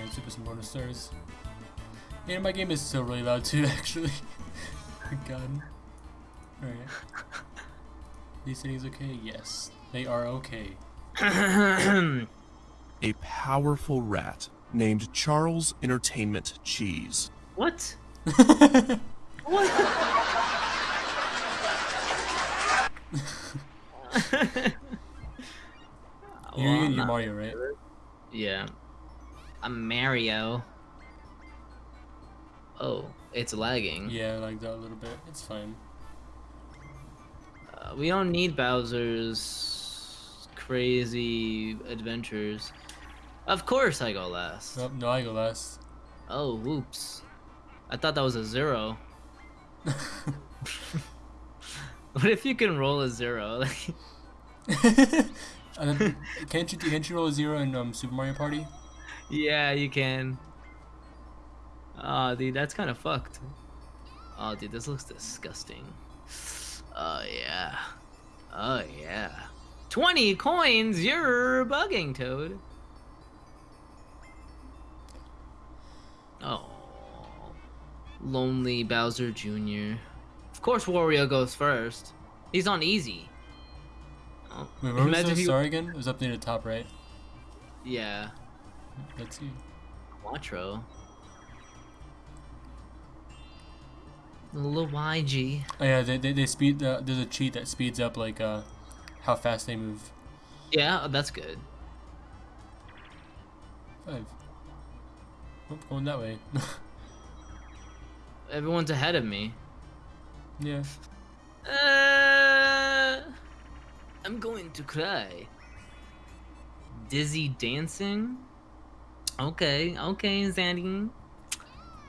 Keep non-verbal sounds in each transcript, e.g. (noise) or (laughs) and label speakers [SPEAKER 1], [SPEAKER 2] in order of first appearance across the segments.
[SPEAKER 1] and super some bonus stars. And my game is still really loud too, (laughs) actually. God. Alright. These things okay? Yes. They are okay. (coughs)
[SPEAKER 2] A powerful rat named Charles Entertainment Cheese.
[SPEAKER 3] what? what? (laughs)
[SPEAKER 1] You're,
[SPEAKER 3] Well,
[SPEAKER 1] you're Mario, right?
[SPEAKER 3] Yeah. I'm Mario. Oh, it's lagging.
[SPEAKER 1] Yeah, I like that a little bit. It's fine.
[SPEAKER 3] Uh, we don't need Bowser's crazy adventures. Of course I go last.
[SPEAKER 1] Nope, no, I go last.
[SPEAKER 3] Oh, whoops. I thought that was a zero. (laughs) What if you can roll a zero? (laughs) (laughs)
[SPEAKER 1] And then, can't you can't you roll a zero in um, Super Mario Party?
[SPEAKER 3] Yeah, you can. Oh, dude, that's kind of fucked. Oh, dude, this looks disgusting. Oh, yeah. Oh, yeah. 20 coins, you're bugging, Toad. Oh. Lonely Bowser Jr. Of course Wario goes first. He's on easy. Oh,
[SPEAKER 1] Wait, where was the star again? It was up near the top right.
[SPEAKER 3] Yeah,
[SPEAKER 1] Let's see.
[SPEAKER 3] Quattro. Luigi.
[SPEAKER 1] Oh yeah, they, they, they speed. Uh, there's a cheat that speeds up like uh, how fast they move.
[SPEAKER 3] Yeah, that's good.
[SPEAKER 1] Five. Oh, going that way. (laughs)
[SPEAKER 3] Everyone's ahead of me.
[SPEAKER 1] yeah.
[SPEAKER 3] Uh, I'm going to cry. Dizzy dancing? Okay, okay, Zandy.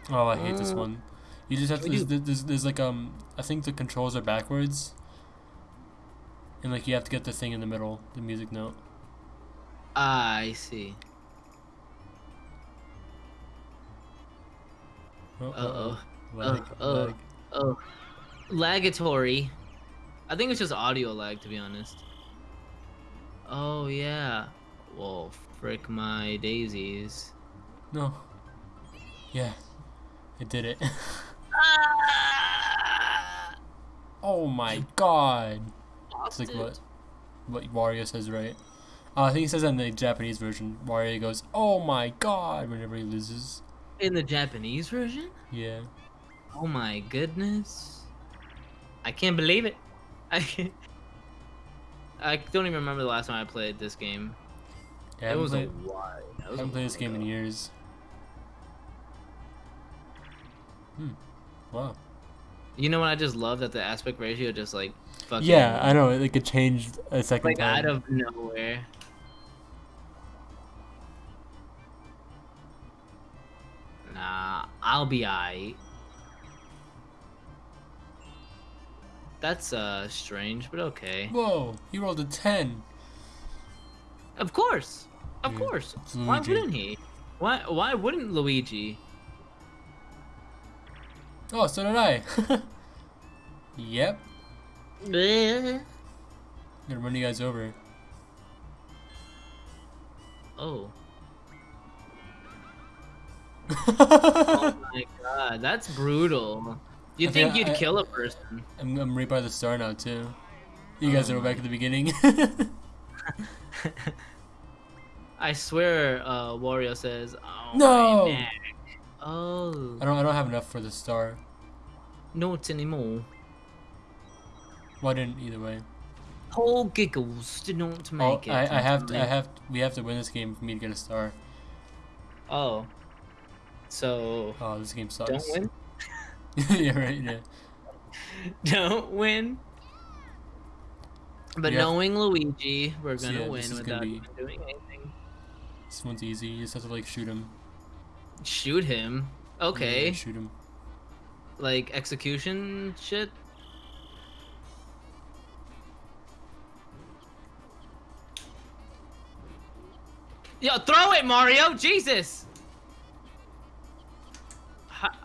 [SPEAKER 1] Oh, I hate this
[SPEAKER 3] Uh,
[SPEAKER 1] one. You just have to.
[SPEAKER 3] we
[SPEAKER 1] There's, there's, there's like um. I think the controls are backwards. And like you have to get the thing in the middle, the music note.
[SPEAKER 3] Ah, I see.
[SPEAKER 1] Oh,
[SPEAKER 3] Uh-oh.
[SPEAKER 1] Lag,
[SPEAKER 3] oh.
[SPEAKER 1] lag.
[SPEAKER 3] Oh, lagatory. I think it's just audio lag, to be honest. Oh yeah. Well, frick my daisies.
[SPEAKER 1] No. Yeah. I did it. (laughs)
[SPEAKER 3] Ah!
[SPEAKER 1] oh my god. It's like what what Wario says, right? Uh, I think he says that in the Japanese version. Wario goes, "Oh my god!" whenever he loses.
[SPEAKER 3] In the Japanese version?
[SPEAKER 1] Yeah.
[SPEAKER 3] Oh my goodness. I can't believe it. (laughs) I can't. I don't even remember the last time I played this game.
[SPEAKER 1] Yeah I
[SPEAKER 3] it
[SPEAKER 1] haven't
[SPEAKER 3] was
[SPEAKER 1] played,
[SPEAKER 3] a while. That
[SPEAKER 1] I
[SPEAKER 3] was a
[SPEAKER 1] haven't played this
[SPEAKER 3] while
[SPEAKER 1] game in years. Hmm. Wow.
[SPEAKER 3] You know what I just love that the aspect ratio just like fucking
[SPEAKER 1] Yeah, I know. Like it changed a second
[SPEAKER 3] like
[SPEAKER 1] time.
[SPEAKER 3] out of nowhere. Nah, I'll be aight. That's uh strange, but okay.
[SPEAKER 1] Whoa! He rolled a ten.
[SPEAKER 3] Of course, of course. Why wouldn't he? Why why wouldn't Luigi?
[SPEAKER 1] Oh, so did I. (laughs) yep.
[SPEAKER 3] Bleh.
[SPEAKER 1] Gonna run you guys over.
[SPEAKER 3] Oh. (laughs) oh my god, that's brutal. You think
[SPEAKER 1] think
[SPEAKER 3] you'd
[SPEAKER 1] I-
[SPEAKER 3] kill a person?
[SPEAKER 1] I'm, I'm right by the star now too. You guys
[SPEAKER 3] Oh
[SPEAKER 1] are back at the beginning. (laughs)
[SPEAKER 3] I swear, uh, Wario says, "Oh
[SPEAKER 1] No!
[SPEAKER 3] my neck." Oh,
[SPEAKER 1] I don't I don't have enough for the star.
[SPEAKER 3] not anymore.
[SPEAKER 1] Well, I didn't either way.
[SPEAKER 3] Paul Giggles did not
[SPEAKER 1] Oh,
[SPEAKER 3] make it.
[SPEAKER 1] I, I have to, I have we have to win this game for me to get a star.
[SPEAKER 3] Oh, so
[SPEAKER 1] Oh, this game sucks.
[SPEAKER 3] don't win. (laughs)
[SPEAKER 1] yeah, right. Yeah. (laughs)
[SPEAKER 3] don't win. But
[SPEAKER 1] Yeah.
[SPEAKER 3] knowing Luigi, we're gonna
[SPEAKER 1] yeah,
[SPEAKER 3] win
[SPEAKER 1] is gonna
[SPEAKER 3] without
[SPEAKER 1] be-
[SPEAKER 3] doing anything.
[SPEAKER 1] This one's easy. You just have to like shoot him.
[SPEAKER 3] Shoot him.
[SPEAKER 1] Yeah,
[SPEAKER 3] Okay,
[SPEAKER 1] shoot him.
[SPEAKER 3] like execution shit. Yo, throw it, Mario! Jesus! Ha-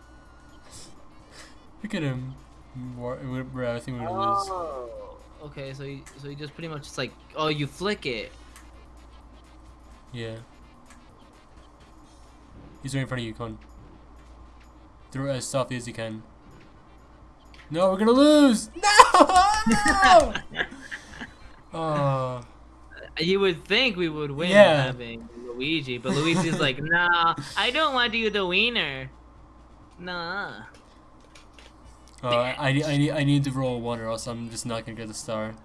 [SPEAKER 1] Look at him. War- we're- I think we're gonna lose.
[SPEAKER 3] Oh, okay. So you, so you just pretty much just like, oh, you flick it.
[SPEAKER 1] Yeah. He's right in front of you, Con. Throw it as softly as you can. No, we're gonna lose! (laughs) No! (laughs) oh.
[SPEAKER 3] You would think we would win
[SPEAKER 1] Yeah.
[SPEAKER 3] having Luigi, but Luigi's like, nah, I don't want to you the wiener. Nah.
[SPEAKER 1] Oh, I, I, need- I, need, I need to roll a 1 or else I'm just not gonna get the star.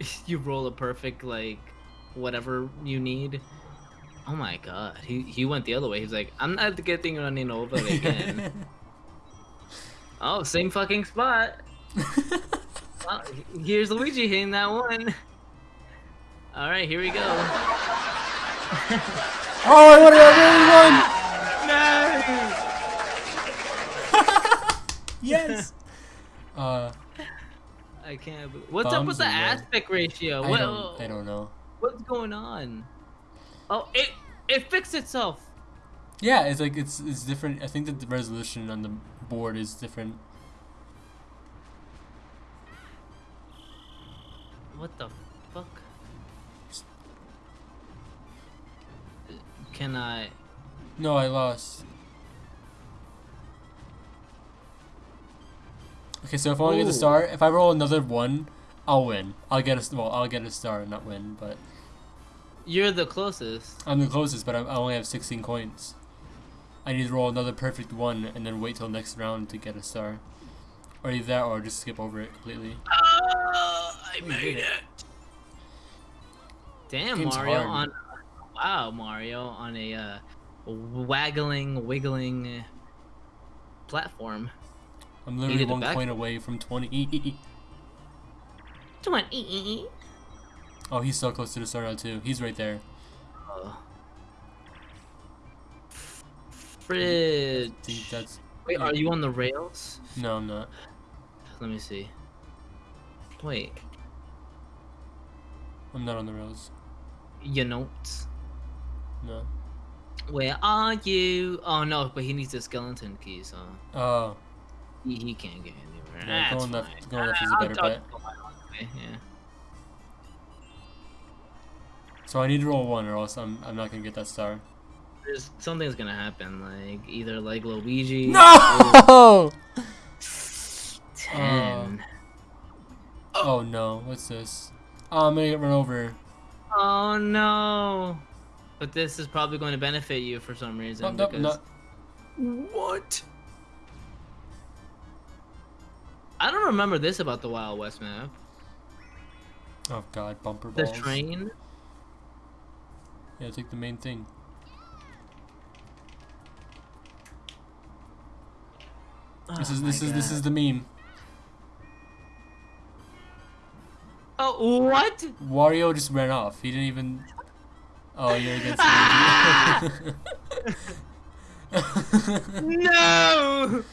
[SPEAKER 1] (laughs)
[SPEAKER 3] you roll a perfect like whatever you need. Oh my god, he he went the other way. He's like, I'm not getting running over again. (laughs) oh, same fucking spot. (laughs) Well, here's Luigi hitting that one. All right, here we go. (laughs)
[SPEAKER 1] oh, I won it! I really won!
[SPEAKER 3] No,
[SPEAKER 1] Yes! uh,
[SPEAKER 3] I can't. Believe... What's up with the aspect ratio?
[SPEAKER 1] I
[SPEAKER 3] What,
[SPEAKER 1] don't, I don't know.
[SPEAKER 3] What's going on? Oh, it it fixed itself.
[SPEAKER 1] Yeah, it's like, it's, it's different. I think that the resolution on the board is different.
[SPEAKER 3] What the fuck? Can I?
[SPEAKER 1] No, I lost. Okay, so if I want to get
[SPEAKER 3] a
[SPEAKER 1] star, if I roll another one, I'll win. I'll get a well, I'll get a star, and not win, but
[SPEAKER 3] You're the closest.
[SPEAKER 1] I'm the closest. But I, I only have 16 coins. I need to roll another perfect one and then wait till next round to get a star, or either that or just skip over it completely.
[SPEAKER 3] Oh, I
[SPEAKER 1] made it.
[SPEAKER 3] Damn,
[SPEAKER 1] Game's
[SPEAKER 3] Mario
[SPEAKER 1] hard.
[SPEAKER 3] on. Wow, Mario on a uh, waggling, wiggling platform.
[SPEAKER 1] I'm literally one
[SPEAKER 3] back-
[SPEAKER 1] coin away from 20. (laughs)
[SPEAKER 3] Twenty.
[SPEAKER 1] Oh, he's so close to the star now too. He's right there.
[SPEAKER 3] Uh, fridge.
[SPEAKER 1] I think that's
[SPEAKER 3] Wait, are you on the rails?
[SPEAKER 1] no, I'm not.
[SPEAKER 3] Let me see. Wait,
[SPEAKER 1] I'm not on the rails.
[SPEAKER 3] your notes.
[SPEAKER 1] No.
[SPEAKER 3] Where are you? Oh no, but he needs the skeleton key, so
[SPEAKER 1] Oh,
[SPEAKER 3] he, he can't get anywhere.
[SPEAKER 1] Yeah,
[SPEAKER 3] That's
[SPEAKER 1] going left- going left is a better bet.
[SPEAKER 3] to my own way, Yeah.
[SPEAKER 1] So I need to roll one, or else I'm I'm not gonna get that star.
[SPEAKER 3] There's something's gonna happen, like either like Luigi. (laughs)
[SPEAKER 1] No!
[SPEAKER 3] or uh, Ten.
[SPEAKER 1] Oh no, what's this? Oh, I'm gonna get run over.
[SPEAKER 3] Oh no. But this is probably going to benefit you for some reason.
[SPEAKER 1] No, no,
[SPEAKER 3] because
[SPEAKER 1] no.
[SPEAKER 2] What?
[SPEAKER 3] I don't remember this about the Wild West map.
[SPEAKER 1] Oh god, bumper
[SPEAKER 3] The train.
[SPEAKER 1] Yeah, take the main thing. This
[SPEAKER 3] Oh
[SPEAKER 1] is this is this
[SPEAKER 3] God.
[SPEAKER 1] is the meme.
[SPEAKER 3] Oh what?
[SPEAKER 1] Wario just ran off. He didn't even. (laughs) Oh, you're against me. (laughs)
[SPEAKER 3] No.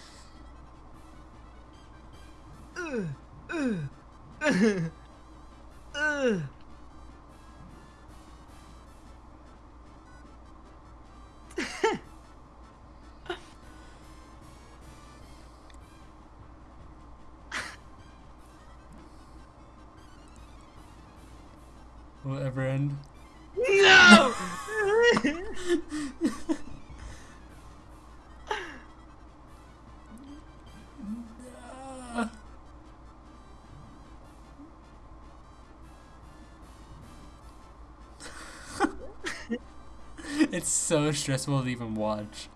[SPEAKER 3] Ugh, (laughs) ugh, ugh, (laughs)
[SPEAKER 1] Will it ever end?
[SPEAKER 3] No. (laughs)
[SPEAKER 1] It's so stressful to even watch.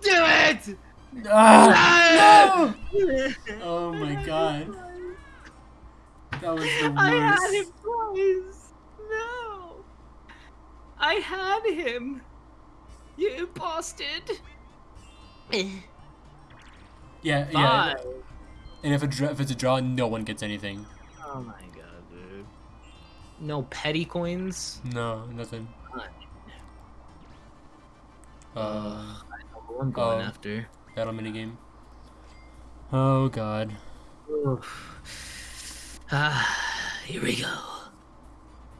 [SPEAKER 3] Do it.
[SPEAKER 1] Ah!
[SPEAKER 3] No. (laughs)
[SPEAKER 1] Oh my god. That was the worst.
[SPEAKER 3] I had him twice. No. I had him. You bastard.
[SPEAKER 1] Yeah, yeah.
[SPEAKER 3] Five.
[SPEAKER 1] And if, a if it's a draw, no one gets anything.
[SPEAKER 3] Oh my god. No petty coins.
[SPEAKER 1] No, nothing.
[SPEAKER 3] Fine.
[SPEAKER 1] Uh,
[SPEAKER 3] I'm going
[SPEAKER 1] oh.
[SPEAKER 3] after.
[SPEAKER 1] battle minigame. Oh god.
[SPEAKER 3] Oof. Ah, here we go.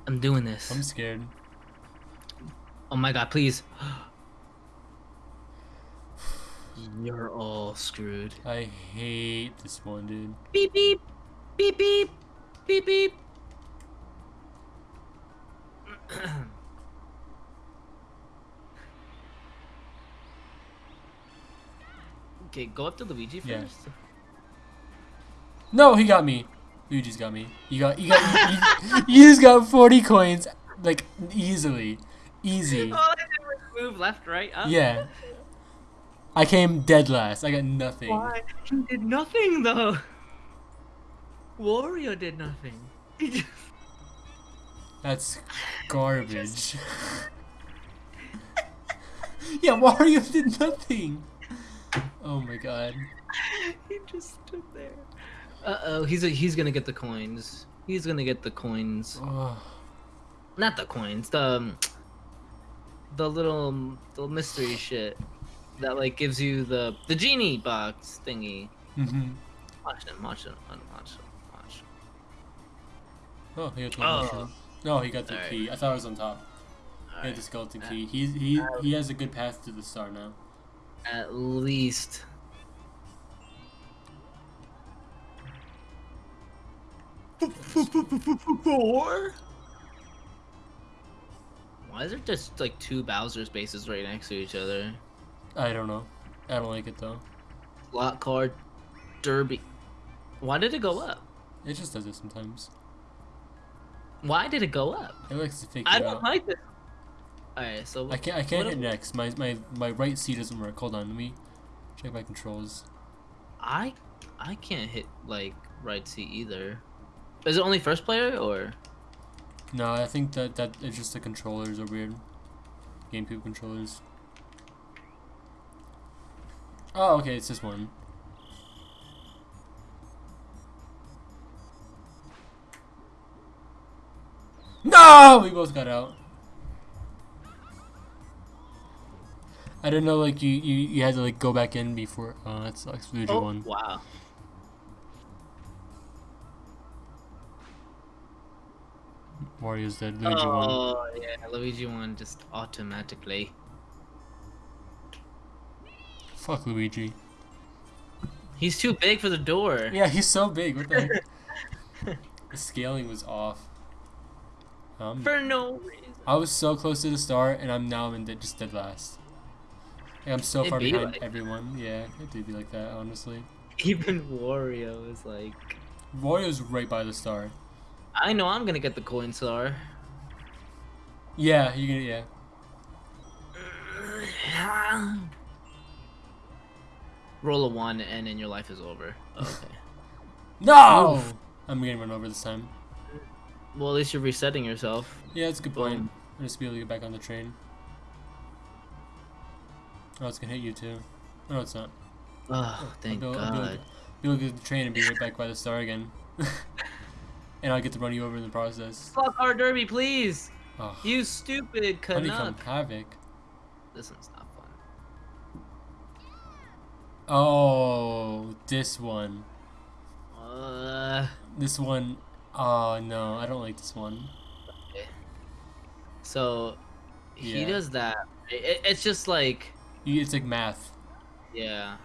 [SPEAKER 3] I'm doing this.
[SPEAKER 1] I'm scared.
[SPEAKER 3] Oh my god, please. (gasps) You're all screwed.
[SPEAKER 1] I hate this one, dude.
[SPEAKER 3] Beep beep. Beep beep. Beep beep. (coughs) okay, go up to Luigi first.
[SPEAKER 1] Yeah. No, he got me. Luigi's got me. You got you got you, you just got forty coins like easily, easy. (laughs)
[SPEAKER 3] All I did was move left, right, up.
[SPEAKER 1] Yeah. I came dead last. I got nothing.
[SPEAKER 3] Why? He did nothing though. Wario did nothing. He just
[SPEAKER 1] that's garbage. (laughs) yeah, Mario did nothing. Oh my god.
[SPEAKER 3] he just stood there. Uh oh, he's a, he's gonna get the coins. He's gonna get the coins.
[SPEAKER 1] Oh,
[SPEAKER 3] Not the coins. The um, the little the mystery shit that like gives you the the genie box thingy.
[SPEAKER 1] hmm
[SPEAKER 3] Watch him. Watch him. Watch him. Watch him.
[SPEAKER 1] oh he got the
[SPEAKER 3] Oh.
[SPEAKER 1] mushroom. No, he got the
[SPEAKER 3] Alright.
[SPEAKER 1] key. I thought it was on top. He had the skeleton uh, key. He's he he has a good path to the star now.
[SPEAKER 3] At least. Four. Why is there just like two Bowser spaces right next to each other?
[SPEAKER 1] I don't know. I don't like it though.
[SPEAKER 3] Slot Car Derby. Why did it go up?
[SPEAKER 1] It just does it sometimes.
[SPEAKER 3] Why did it go up?
[SPEAKER 1] It likes to fake
[SPEAKER 3] I don't
[SPEAKER 1] out.
[SPEAKER 3] like this. Alright, so
[SPEAKER 1] I can't I can't hit
[SPEAKER 3] if-
[SPEAKER 1] next. My my my right C doesn't work. Hold on, let me check my controls.
[SPEAKER 3] I I can't hit like right C either. Is it only first player or?
[SPEAKER 1] No, I think that that it's just the controllers are weird. GameCube controllers. Oh, okay, it's this one. No, we both got out. I didn't know like you you, you had to like go back in before. Oh, that sucks. Luigi
[SPEAKER 3] Oh,
[SPEAKER 1] won.
[SPEAKER 3] wow.
[SPEAKER 1] Wario's dead. Luigi won.
[SPEAKER 3] Oh yeah, Luigi won just automatically.
[SPEAKER 1] Fuck Luigi.
[SPEAKER 3] He's too big for the door.
[SPEAKER 1] Yeah, he's so big. What the heck? (laughs) the scaling was off. Um,
[SPEAKER 3] For no reason.
[SPEAKER 1] I was so close to the start, and I'm now in dead, just dead last. Like, I'm so
[SPEAKER 3] It'd
[SPEAKER 1] far
[SPEAKER 3] be
[SPEAKER 1] behind
[SPEAKER 3] like-
[SPEAKER 1] everyone. Yeah, it did be like that, honestly.
[SPEAKER 3] Even Wario is like,
[SPEAKER 1] Wario's right by the star.
[SPEAKER 3] I know I'm gonna get the coin star.
[SPEAKER 1] Yeah, you're gonna. Yeah. (sighs)
[SPEAKER 3] Roll a one and then your life is over. Okay. (laughs)
[SPEAKER 1] No.
[SPEAKER 3] Oof.
[SPEAKER 1] I'm getting run over this time.
[SPEAKER 3] Well, at least you're resetting yourself.
[SPEAKER 1] Yeah, that's a good point.
[SPEAKER 3] Boom.
[SPEAKER 1] I'll just be able to get back on the train. Oh, it's gonna hit you too. No, it's not.
[SPEAKER 3] Oh, thank
[SPEAKER 1] I'll be, able- I'll be able
[SPEAKER 3] God.
[SPEAKER 1] to- be able to get the train and be right back by the star again. (laughs) and I'll get to run you over in the process.
[SPEAKER 3] Fuck our derby, please.
[SPEAKER 1] Oh,
[SPEAKER 3] You stupid
[SPEAKER 1] Honeycomb Havoc.
[SPEAKER 3] This one's not fun.
[SPEAKER 1] Oh, this one.
[SPEAKER 3] Uh,
[SPEAKER 1] This one. Oh no, I don't like this one. Okay.
[SPEAKER 3] so he
[SPEAKER 1] Yeah.
[SPEAKER 3] does that. It, it's just like,
[SPEAKER 1] it's like math.
[SPEAKER 3] yeah.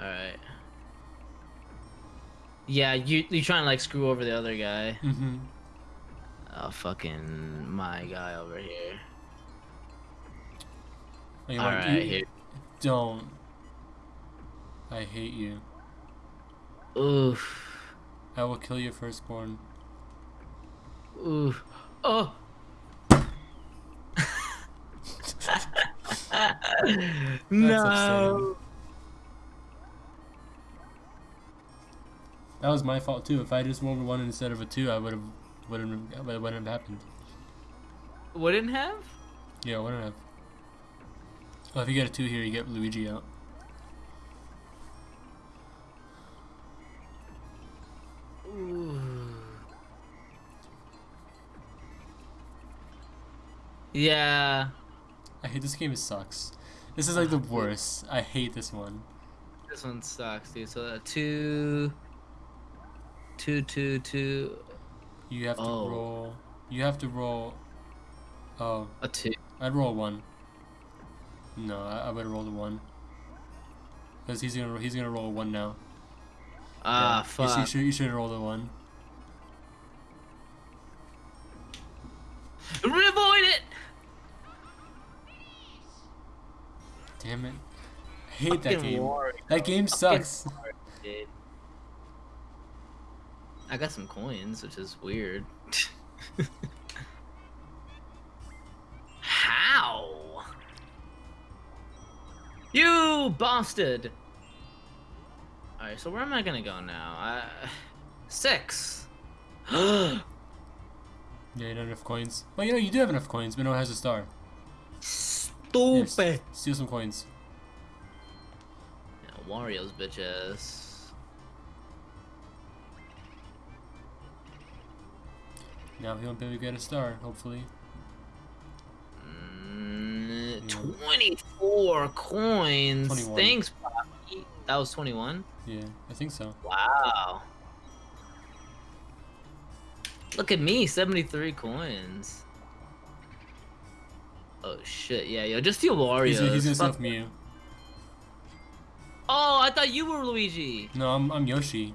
[SPEAKER 3] All right. Yeah, you you trying to like screw over the other guy.
[SPEAKER 1] Mm-hmm.
[SPEAKER 3] Oh, fucking my guy over here.
[SPEAKER 1] Like,
[SPEAKER 3] All
[SPEAKER 1] like,
[SPEAKER 3] right,
[SPEAKER 1] you-
[SPEAKER 3] here.
[SPEAKER 1] Don't. I hate you.
[SPEAKER 3] Oof.
[SPEAKER 1] I will kill your firstborn.
[SPEAKER 3] Oof. Oh. (laughs) no.
[SPEAKER 1] That was my fault too. If I just rolled a one instead of a two, I would have wouldn't have wouldn't have happened.
[SPEAKER 3] Wouldn't have?
[SPEAKER 1] Yeah, wouldn't have. Well, if you get a two here, you get Luigi out.
[SPEAKER 3] Yeah.
[SPEAKER 1] I hate this game. It sucks. This is like the (laughs) worst. I hate this one.
[SPEAKER 3] This one sucks, dude. So uh, two, two, two, two,
[SPEAKER 1] You have to
[SPEAKER 3] Oh.
[SPEAKER 1] roll. You have to roll. Oh,
[SPEAKER 3] a two.
[SPEAKER 1] I'd roll one. No, I, I would roll a one. Cause he's gonna he's gonna roll one now.
[SPEAKER 3] Ah,
[SPEAKER 1] Yeah. You,
[SPEAKER 3] fuck.
[SPEAKER 1] should you should roll the one.
[SPEAKER 3] Avoid it.
[SPEAKER 1] Damn it. I hate that game. That game sucks.
[SPEAKER 3] I got some coins, which is weird. (laughs) How? You bastard! Alright, so where am I gonna go now? I... (sighs) Six. (gasps)
[SPEAKER 1] Yeah, you don't have enough coins. Well, you know, you do have enough coins, but no one has a star.
[SPEAKER 3] Stupid.
[SPEAKER 1] steal some coins.
[SPEAKER 3] Yeah, Wario's bitches.
[SPEAKER 1] Now he won't be able to get a star, hopefully.
[SPEAKER 3] Mm, 24 coins.
[SPEAKER 1] 21.
[SPEAKER 3] Thanks. That was 21?
[SPEAKER 1] Yeah, I think so.
[SPEAKER 3] Wow. Look at me, 73 coins. Oh shit, yeah, yo, just steal Wario.
[SPEAKER 1] He's, he's gonna from you.
[SPEAKER 3] Oh, I thought you were Luigi.
[SPEAKER 1] No, I'm, I'm Yoshi.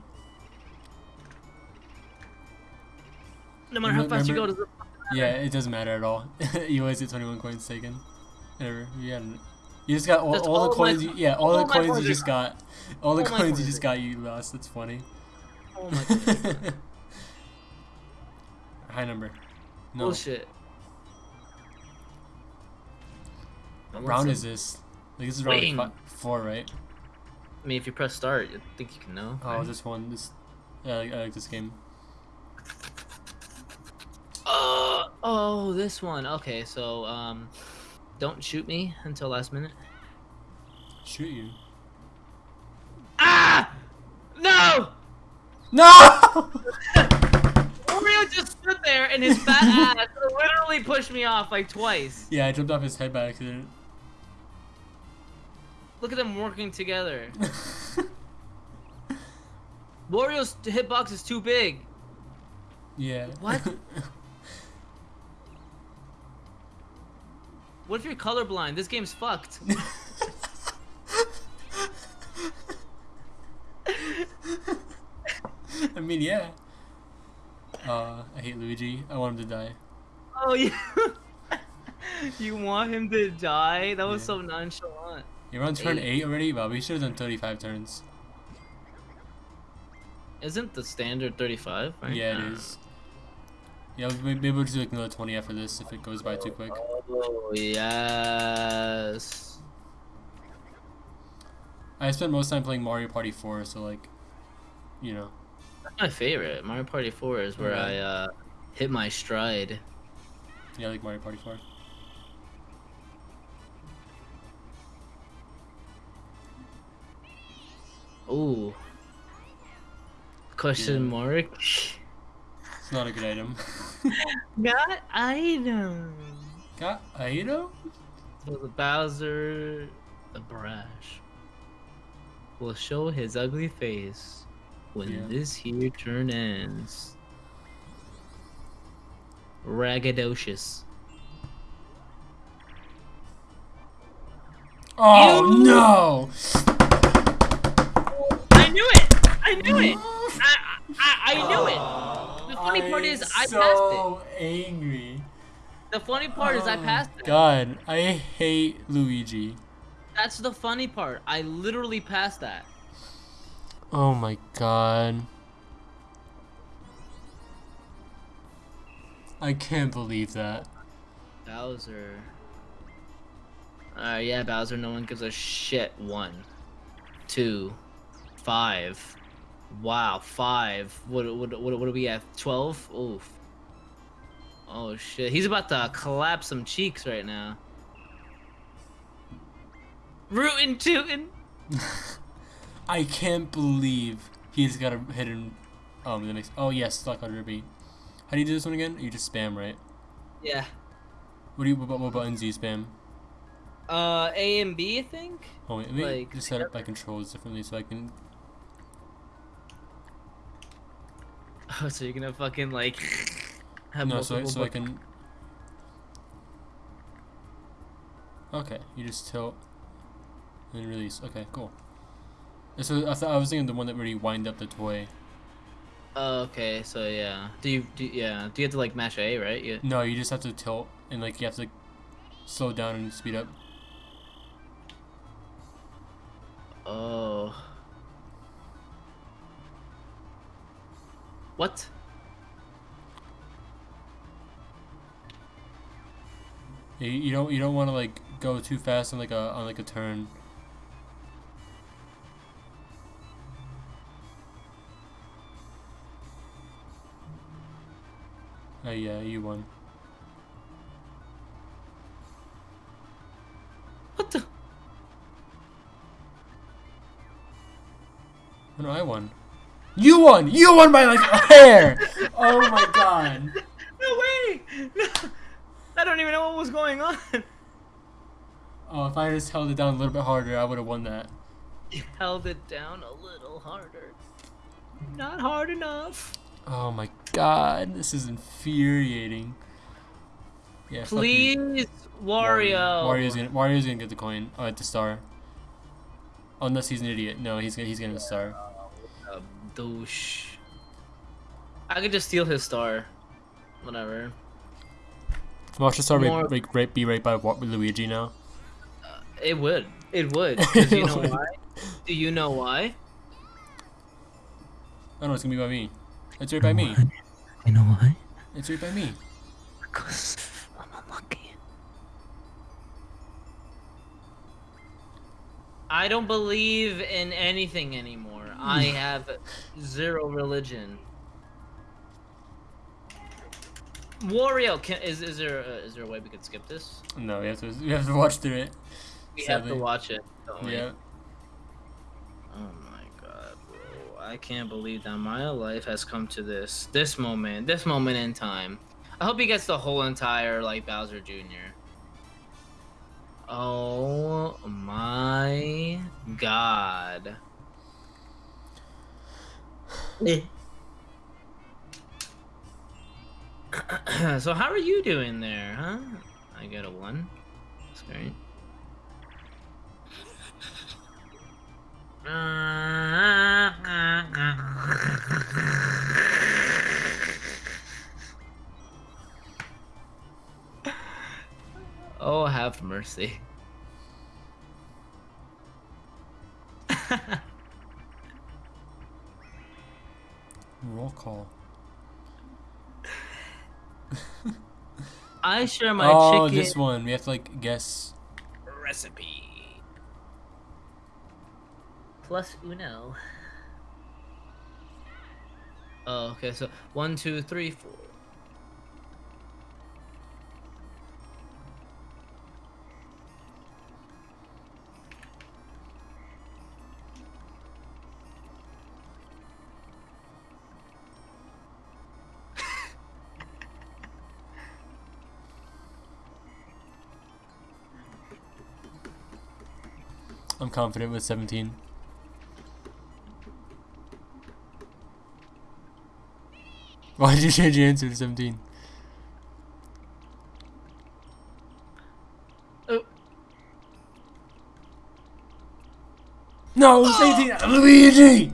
[SPEAKER 3] No matter how fast you go, does it
[SPEAKER 1] Yeah, it doesn't matter at all. (laughs) you always get 21 coins taken. Whatever. You, got, you just got all, all
[SPEAKER 3] all
[SPEAKER 1] the coins. You, yeah, all,
[SPEAKER 3] all
[SPEAKER 1] the coins you just got. All the
[SPEAKER 3] all
[SPEAKER 1] coins you just got, you lost. That's funny.
[SPEAKER 3] Oh my god. (laughs)
[SPEAKER 1] High number. No.
[SPEAKER 3] Bullshit.
[SPEAKER 1] What round is this? Like this is round
[SPEAKER 3] Wing.
[SPEAKER 1] fi- four, right?
[SPEAKER 3] I mean, if you press start, I think you can know.
[SPEAKER 1] Oh,
[SPEAKER 3] right?
[SPEAKER 1] this one. This. Yeah, I like, I like this game.
[SPEAKER 3] Uh, oh, this one. Okay, so um, don't shoot me until last minute.
[SPEAKER 1] Shoot you.
[SPEAKER 3] Ah! No!
[SPEAKER 1] No! (laughs)
[SPEAKER 3] Mario just stood there and his fat (laughs) ass literally pushed me off like twice.
[SPEAKER 1] yeah, I jumped off his head by accident.
[SPEAKER 3] Look at them working together. (laughs) Wario's hitbox is too big.
[SPEAKER 1] yeah.
[SPEAKER 3] What? What if you're colorblind? This game's fucked. (laughs) (laughs)
[SPEAKER 1] I mean, yeah. Uh, I hate Luigi. I want him to die.
[SPEAKER 3] Oh, you (laughs) you want him to die? That was
[SPEAKER 1] Yeah.
[SPEAKER 3] so nonchalant.
[SPEAKER 1] You're on turn
[SPEAKER 3] Eight.
[SPEAKER 1] 8 already? Wow, we should have done 35 turns.
[SPEAKER 3] Isn't the standard 35? Right?
[SPEAKER 1] Yeah, it is. Yeah, maybe we'll just do like another 20 after this if it goes by too quick.
[SPEAKER 3] Oh yes.
[SPEAKER 1] I spent most time playing Mario Party 4, so like, you know.
[SPEAKER 3] That's my favorite. Mario Party 4 is where
[SPEAKER 1] Okay.
[SPEAKER 3] I uh, hit my stride.
[SPEAKER 1] Yeah, I like Mario Party 4.
[SPEAKER 3] Ooh. Question
[SPEAKER 1] Yeah.
[SPEAKER 3] mark. (laughs)
[SPEAKER 1] It's not a good item. (laughs)
[SPEAKER 3] Got item.
[SPEAKER 1] Got item?
[SPEAKER 3] So the Bowser, the brash, will show his ugly face when
[SPEAKER 1] Yeah.
[SPEAKER 3] this here turn ends. Ragadocious.
[SPEAKER 1] Oh
[SPEAKER 3] Ew.
[SPEAKER 1] no!
[SPEAKER 3] I knew it! I knew it! I, I, I knew it! The funny part is, I
[SPEAKER 1] so
[SPEAKER 3] passed it.
[SPEAKER 1] angry.
[SPEAKER 3] The funny part is, I
[SPEAKER 1] Oh,
[SPEAKER 3] passed it.
[SPEAKER 1] God, I hate Luigi.
[SPEAKER 3] That's the funny part. I literally passed that.
[SPEAKER 1] Oh my god. I can't believe that.
[SPEAKER 3] Bowser. Uh, yeah, Bowser, no one gives a shit. One, two, five. Wow, five. What, what, what, what are we at? 12? Oof. Oh shit. He's about to collapse some cheeks right now. Rootin' tootin'. (laughs)
[SPEAKER 1] I can't believe he's got a hidden. Um, the next. Oh yes, Stock on Ruby. How do you do this one again? You just spam, right?
[SPEAKER 3] Yeah.
[SPEAKER 1] What do you? What, what buttons do you spam?
[SPEAKER 3] Uh, A and B, I think?
[SPEAKER 1] Oh wait, let me
[SPEAKER 3] Like,
[SPEAKER 1] just set up my controls differently so I can.
[SPEAKER 3] Oh, (laughs) so you're gonna fucking like (laughs) have
[SPEAKER 1] No, so so I can. Okay, you just tilt and release. Okay, cool. And So I thought I was thinking the one that really wind up the toy.
[SPEAKER 3] Oh, okay, so yeah. Do you do yeah? Do you have to like mash A, right? Yeah.
[SPEAKER 1] No, you just have to tilt and like you have to slow down and speed up.
[SPEAKER 3] Oh. What?
[SPEAKER 1] You, you don't you don't want to like go too fast on like a on like a turn. Oh yeah, you won.
[SPEAKER 3] What the?
[SPEAKER 1] Oh, no, I won. You won! You won by like a hair! Oh my god. (laughs)
[SPEAKER 3] No way! No. I don't even know what was going on.
[SPEAKER 1] Oh, if I just held it down a little bit harder, I would have won that.
[SPEAKER 3] You held it down a little harder. Not hard enough.
[SPEAKER 1] Oh my god, this is infuriating. Yeah.
[SPEAKER 3] Please, Wario.
[SPEAKER 1] Wario's gonna Wario's gonna get the coin. Oh, at the star. Unless he's an idiot. No, he's gonna he's getting the star.
[SPEAKER 3] A douche. I could just steal his star. Whatever.
[SPEAKER 1] Watch the star
[SPEAKER 3] More-
[SPEAKER 1] be, right, right, be right by Wa- Luigi now.
[SPEAKER 3] Uh, it would. It would. (laughs) 'Cause you know (laughs) why? Do you know why?
[SPEAKER 1] Oh no, it's gonna be by me. It's right by me.
[SPEAKER 3] You know why?
[SPEAKER 1] It's right by me.
[SPEAKER 3] Because I'm unlucky. I don't believe in anything anymore. I (laughs) have zero religion. Wario, can, is is there a, is there a way we could skip this?
[SPEAKER 1] No, we have to we have to watch through it.
[SPEAKER 3] We have to watch it. Don't we?
[SPEAKER 1] Yeah.
[SPEAKER 3] Oh my god, bro. I can't believe that my life has come to this this moment, this moment in time. I hope he gets the whole entire like Bowser Jr. Oh my god. Eh. (clears throat) so how are you doing there, huh? I got a one. That's great. Oh, have mercy. (laughs)
[SPEAKER 1] Roll call.
[SPEAKER 3] I share my chicken.
[SPEAKER 1] oh,
[SPEAKER 3] chicken
[SPEAKER 1] this one. We have to like guess.
[SPEAKER 3] recipe. Plus uno. Oh, okay. So one, two, three, four.
[SPEAKER 1] Confident with 17. Why did you change your answer to 17?
[SPEAKER 3] Oh.
[SPEAKER 1] No, was 18. Luigi!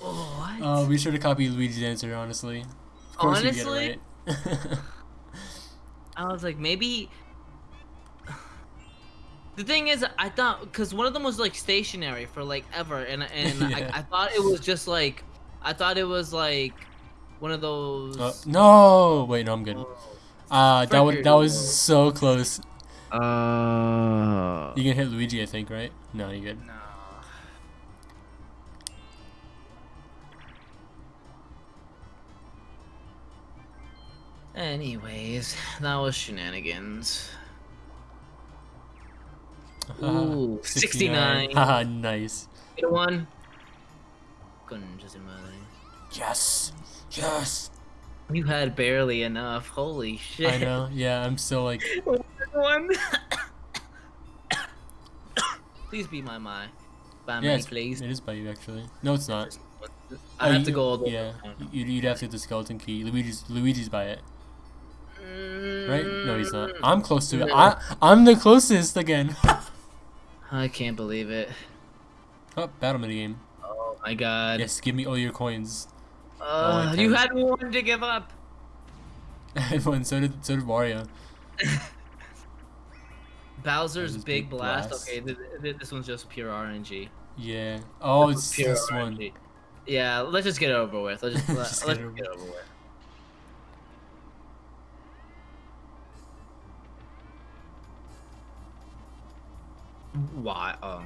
[SPEAKER 3] What?
[SPEAKER 1] Oh, we should have copied Luigi's answer, honestly. Of course you get it right. (laughs)
[SPEAKER 3] I was like, maybe. The thing is, I thought because one of them was like stationary for like ever, and and (laughs)
[SPEAKER 1] Yeah.
[SPEAKER 3] I, I thought it was just like, I thought it was like one of those.
[SPEAKER 1] Uh, no! Wait, no, I'm good. Uh, that, was, that was so close.
[SPEAKER 4] Uh,
[SPEAKER 1] You can hit Luigi, I think, right? No, you're good.
[SPEAKER 3] No. Anyways, that was shenanigans. Ooh, (laughs) 69.
[SPEAKER 1] Haha, (laughs) nice.
[SPEAKER 3] Hit one. Concha su madre.
[SPEAKER 1] Yes! Yes!
[SPEAKER 3] You had barely enough. Holy shit.
[SPEAKER 1] I know, yeah, I'm still like. (laughs)
[SPEAKER 3] One. (coughs) please be my my. By
[SPEAKER 1] Yeah,
[SPEAKER 3] me, please.
[SPEAKER 1] it is by you, actually. No, it's not.
[SPEAKER 3] I
[SPEAKER 1] Oh,
[SPEAKER 3] have to go all the way
[SPEAKER 1] Yeah, you'd, you'd have to get the skeleton key. Luigi's Luigi's by it, right? No, he's not. I'm close to it. I, I'm the closest again.
[SPEAKER 3] I can't believe it.
[SPEAKER 1] oh, battle minigame.
[SPEAKER 3] Oh my god.
[SPEAKER 1] Yes, give me all your coins.
[SPEAKER 3] Uh,
[SPEAKER 1] I
[SPEAKER 3] you had one to give up. (laughs)
[SPEAKER 1] and so did so did Wario. (laughs)
[SPEAKER 3] Bowser's Big
[SPEAKER 1] Big
[SPEAKER 3] Blast.
[SPEAKER 1] Blast.
[SPEAKER 3] Okay, th- th- this one's just pure RNG.
[SPEAKER 1] Yeah. Oh,
[SPEAKER 3] This
[SPEAKER 1] it's this one.
[SPEAKER 3] RNG. Yeah, let's just get it over with. Let's just, (laughs) let, let's
[SPEAKER 1] get
[SPEAKER 3] just get it over with. Why? Oh.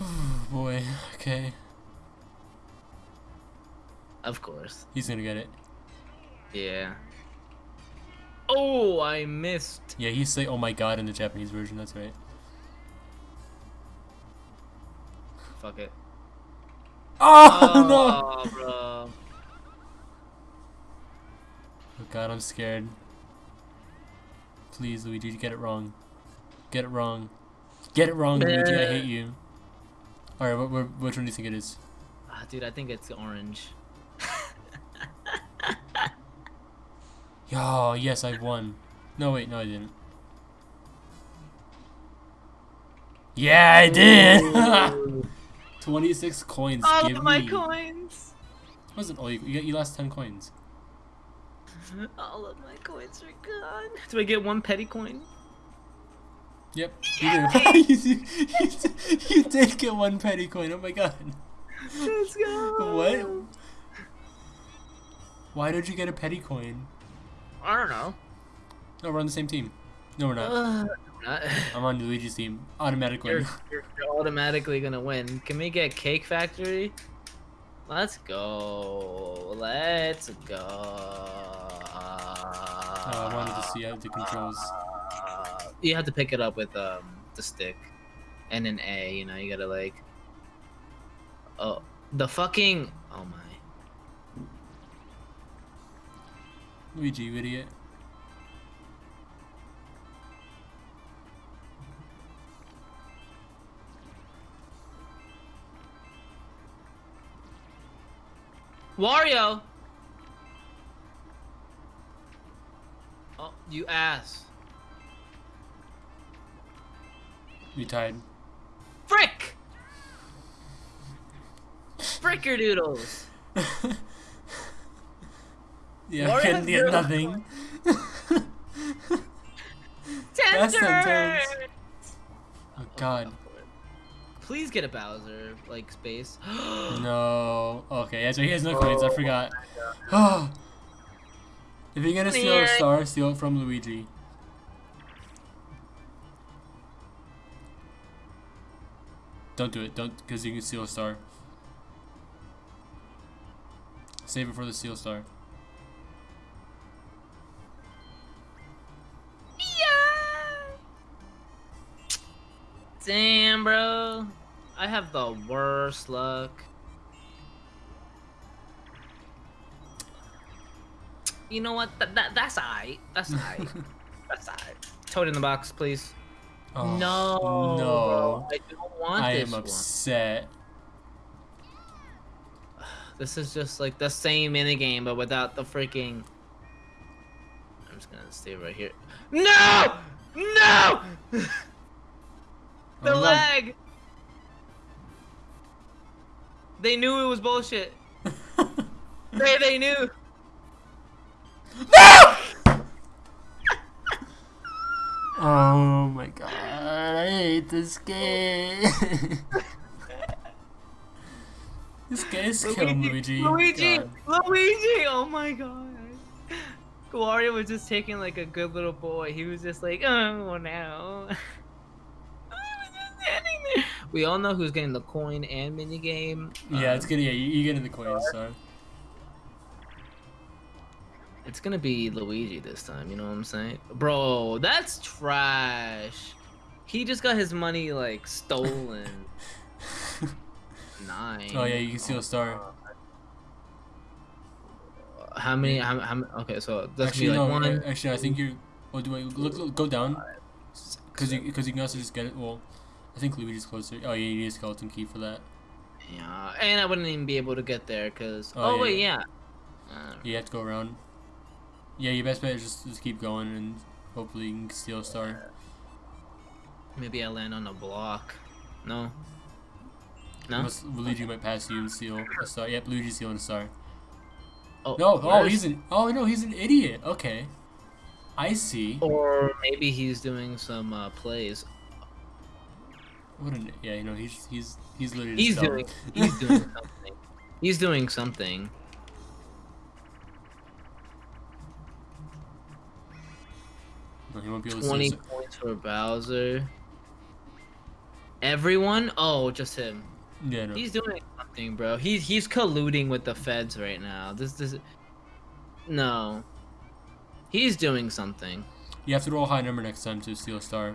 [SPEAKER 1] Oh (sighs) boy. Okay.
[SPEAKER 3] Of course.
[SPEAKER 1] He's gonna get it.
[SPEAKER 3] Yeah. Oh, I missed.
[SPEAKER 1] Yeah, he's say, "Oh my god" in the Japanese version. That's right.
[SPEAKER 3] Fuck it.
[SPEAKER 1] Oh, no!
[SPEAKER 3] Oh, bro.
[SPEAKER 1] Oh god, I'm scared. Please, Luigi, get it wrong. Get it wrong. Get it wrong, Luigi. I hate you. All right, what, what, which one do you think it is?
[SPEAKER 3] Ah, dude, I think it's orange. (laughs)
[SPEAKER 1] Oh, yes, I won. No, wait, no, I didn't. Yeah, I did. (laughs)
[SPEAKER 3] Ooh.
[SPEAKER 1] 26 coins.
[SPEAKER 3] All
[SPEAKER 1] give
[SPEAKER 3] of my
[SPEAKER 1] me.
[SPEAKER 3] coins.
[SPEAKER 1] Wasn't all you, you, lost 10 coins. (laughs)
[SPEAKER 3] All of my coins are gone. Do I get one petty coin?
[SPEAKER 1] Yep, (laughs) you did. (laughs) you, you, you did get one petty coin. Oh my god.
[SPEAKER 3] Let's go.
[SPEAKER 1] What? Why did you get a petty coin?
[SPEAKER 3] I don't know.
[SPEAKER 1] No, we're on the same team. No, we're not.
[SPEAKER 3] Uh, not-
[SPEAKER 1] I'm on Luigi's team. automatically.
[SPEAKER 3] you're, you're automatically gonna win. Can we get Cake Factory? Let's go. Let's go.
[SPEAKER 1] Oh, I wanted to see how the controls.
[SPEAKER 3] Uh, you have to pick it up with um the stick and an A. You know, you gotta like. Oh, the fucking. Oh my.
[SPEAKER 1] Luigi, you idiot.
[SPEAKER 3] Wario. Oh, you ass.
[SPEAKER 1] You tied.
[SPEAKER 3] Frick. Frickerdoodles. (laughs)
[SPEAKER 1] yeah,
[SPEAKER 3] Wario
[SPEAKER 1] I can get nothing. (laughs)
[SPEAKER 3] Tender.
[SPEAKER 1] sentence. Oh god.
[SPEAKER 3] Please get a Bowser like space. (gasps)
[SPEAKER 1] No. Okay, yeah, so he has no coins. I
[SPEAKER 3] Oh
[SPEAKER 1] forgot. (sighs) if you're gonna steal a star, steal it from Luigi. Don't do it. Don't, because you can steal a star. Save it for the steal star.
[SPEAKER 3] Damn, bro. I have the worst luck. You know what? Th- that that's alright. That's (laughs) alright. that's alright. Toad in the box, please.
[SPEAKER 1] Oh,
[SPEAKER 3] no.
[SPEAKER 1] No.
[SPEAKER 3] I don't want
[SPEAKER 1] I
[SPEAKER 3] this
[SPEAKER 1] am
[SPEAKER 3] one.
[SPEAKER 1] upset. (sighs)
[SPEAKER 3] This is just like the same minigame, but without the freaking. I'm just gonna stay right here. No! No! (laughs) the
[SPEAKER 1] Oh
[SPEAKER 3] lag! They knew it was bullshit. (laughs) They they knew. No! (laughs)
[SPEAKER 1] Oh my god, I hate this game. (laughs) this guy's killing Luigi.
[SPEAKER 3] Luigi!
[SPEAKER 1] God.
[SPEAKER 3] Luigi! Oh my god. Wario was just taking like a good little boy. He was just like, oh no. I was just standing there. We all know who's getting the coin and minigame.
[SPEAKER 1] Yeah, it's
[SPEAKER 3] Um,
[SPEAKER 1] good. Yeah, you, you get in the coins, so.
[SPEAKER 3] It's gonna be Luigi this time, you know what I'm saying? Bro, that's trash. He just got his money like stolen. (laughs) Nine.
[SPEAKER 1] Oh yeah, you can steal a star.
[SPEAKER 3] How many? How, how Okay, so that's
[SPEAKER 1] Actually,
[SPEAKER 3] be like
[SPEAKER 1] no.
[SPEAKER 3] one.
[SPEAKER 1] Actually, I think you're. Oh, do I look, look go down? Because you because you can also just get it. Well, I think Luigi's closer. Oh yeah, you need a skeleton key for that.
[SPEAKER 3] Yeah, and I wouldn't even be able to get there because.
[SPEAKER 1] Oh,
[SPEAKER 3] Oh,
[SPEAKER 1] yeah,
[SPEAKER 3] wait,
[SPEAKER 1] yeah.
[SPEAKER 3] yeah.
[SPEAKER 1] You have to go around. Yeah, your best bet is just just keep going and hopefully you can steal a star.
[SPEAKER 3] maybe I land on a block. No. No.
[SPEAKER 1] Unless Luigi might pass you and steal a star. Yep, Luigi's stealing a star.
[SPEAKER 3] Oh,
[SPEAKER 1] No, oh, he's an. Oh no, he's an idiot. Okay, I see.
[SPEAKER 3] Or maybe he's doing some uh, plays.
[SPEAKER 1] What an yeah, you know he's he's he's literally.
[SPEAKER 3] He's doing. He's doing something. He's doing something. (laughs)
[SPEAKER 1] No, he won't be able to.
[SPEAKER 3] Twenty points for Bowser. Everyone? Oh, just him.
[SPEAKER 1] Yeah, no.
[SPEAKER 3] He's doing something, bro. He's he's colluding with the feds right now. This this. No. He's doing something.
[SPEAKER 1] You have to roll a high number next time to steal a star.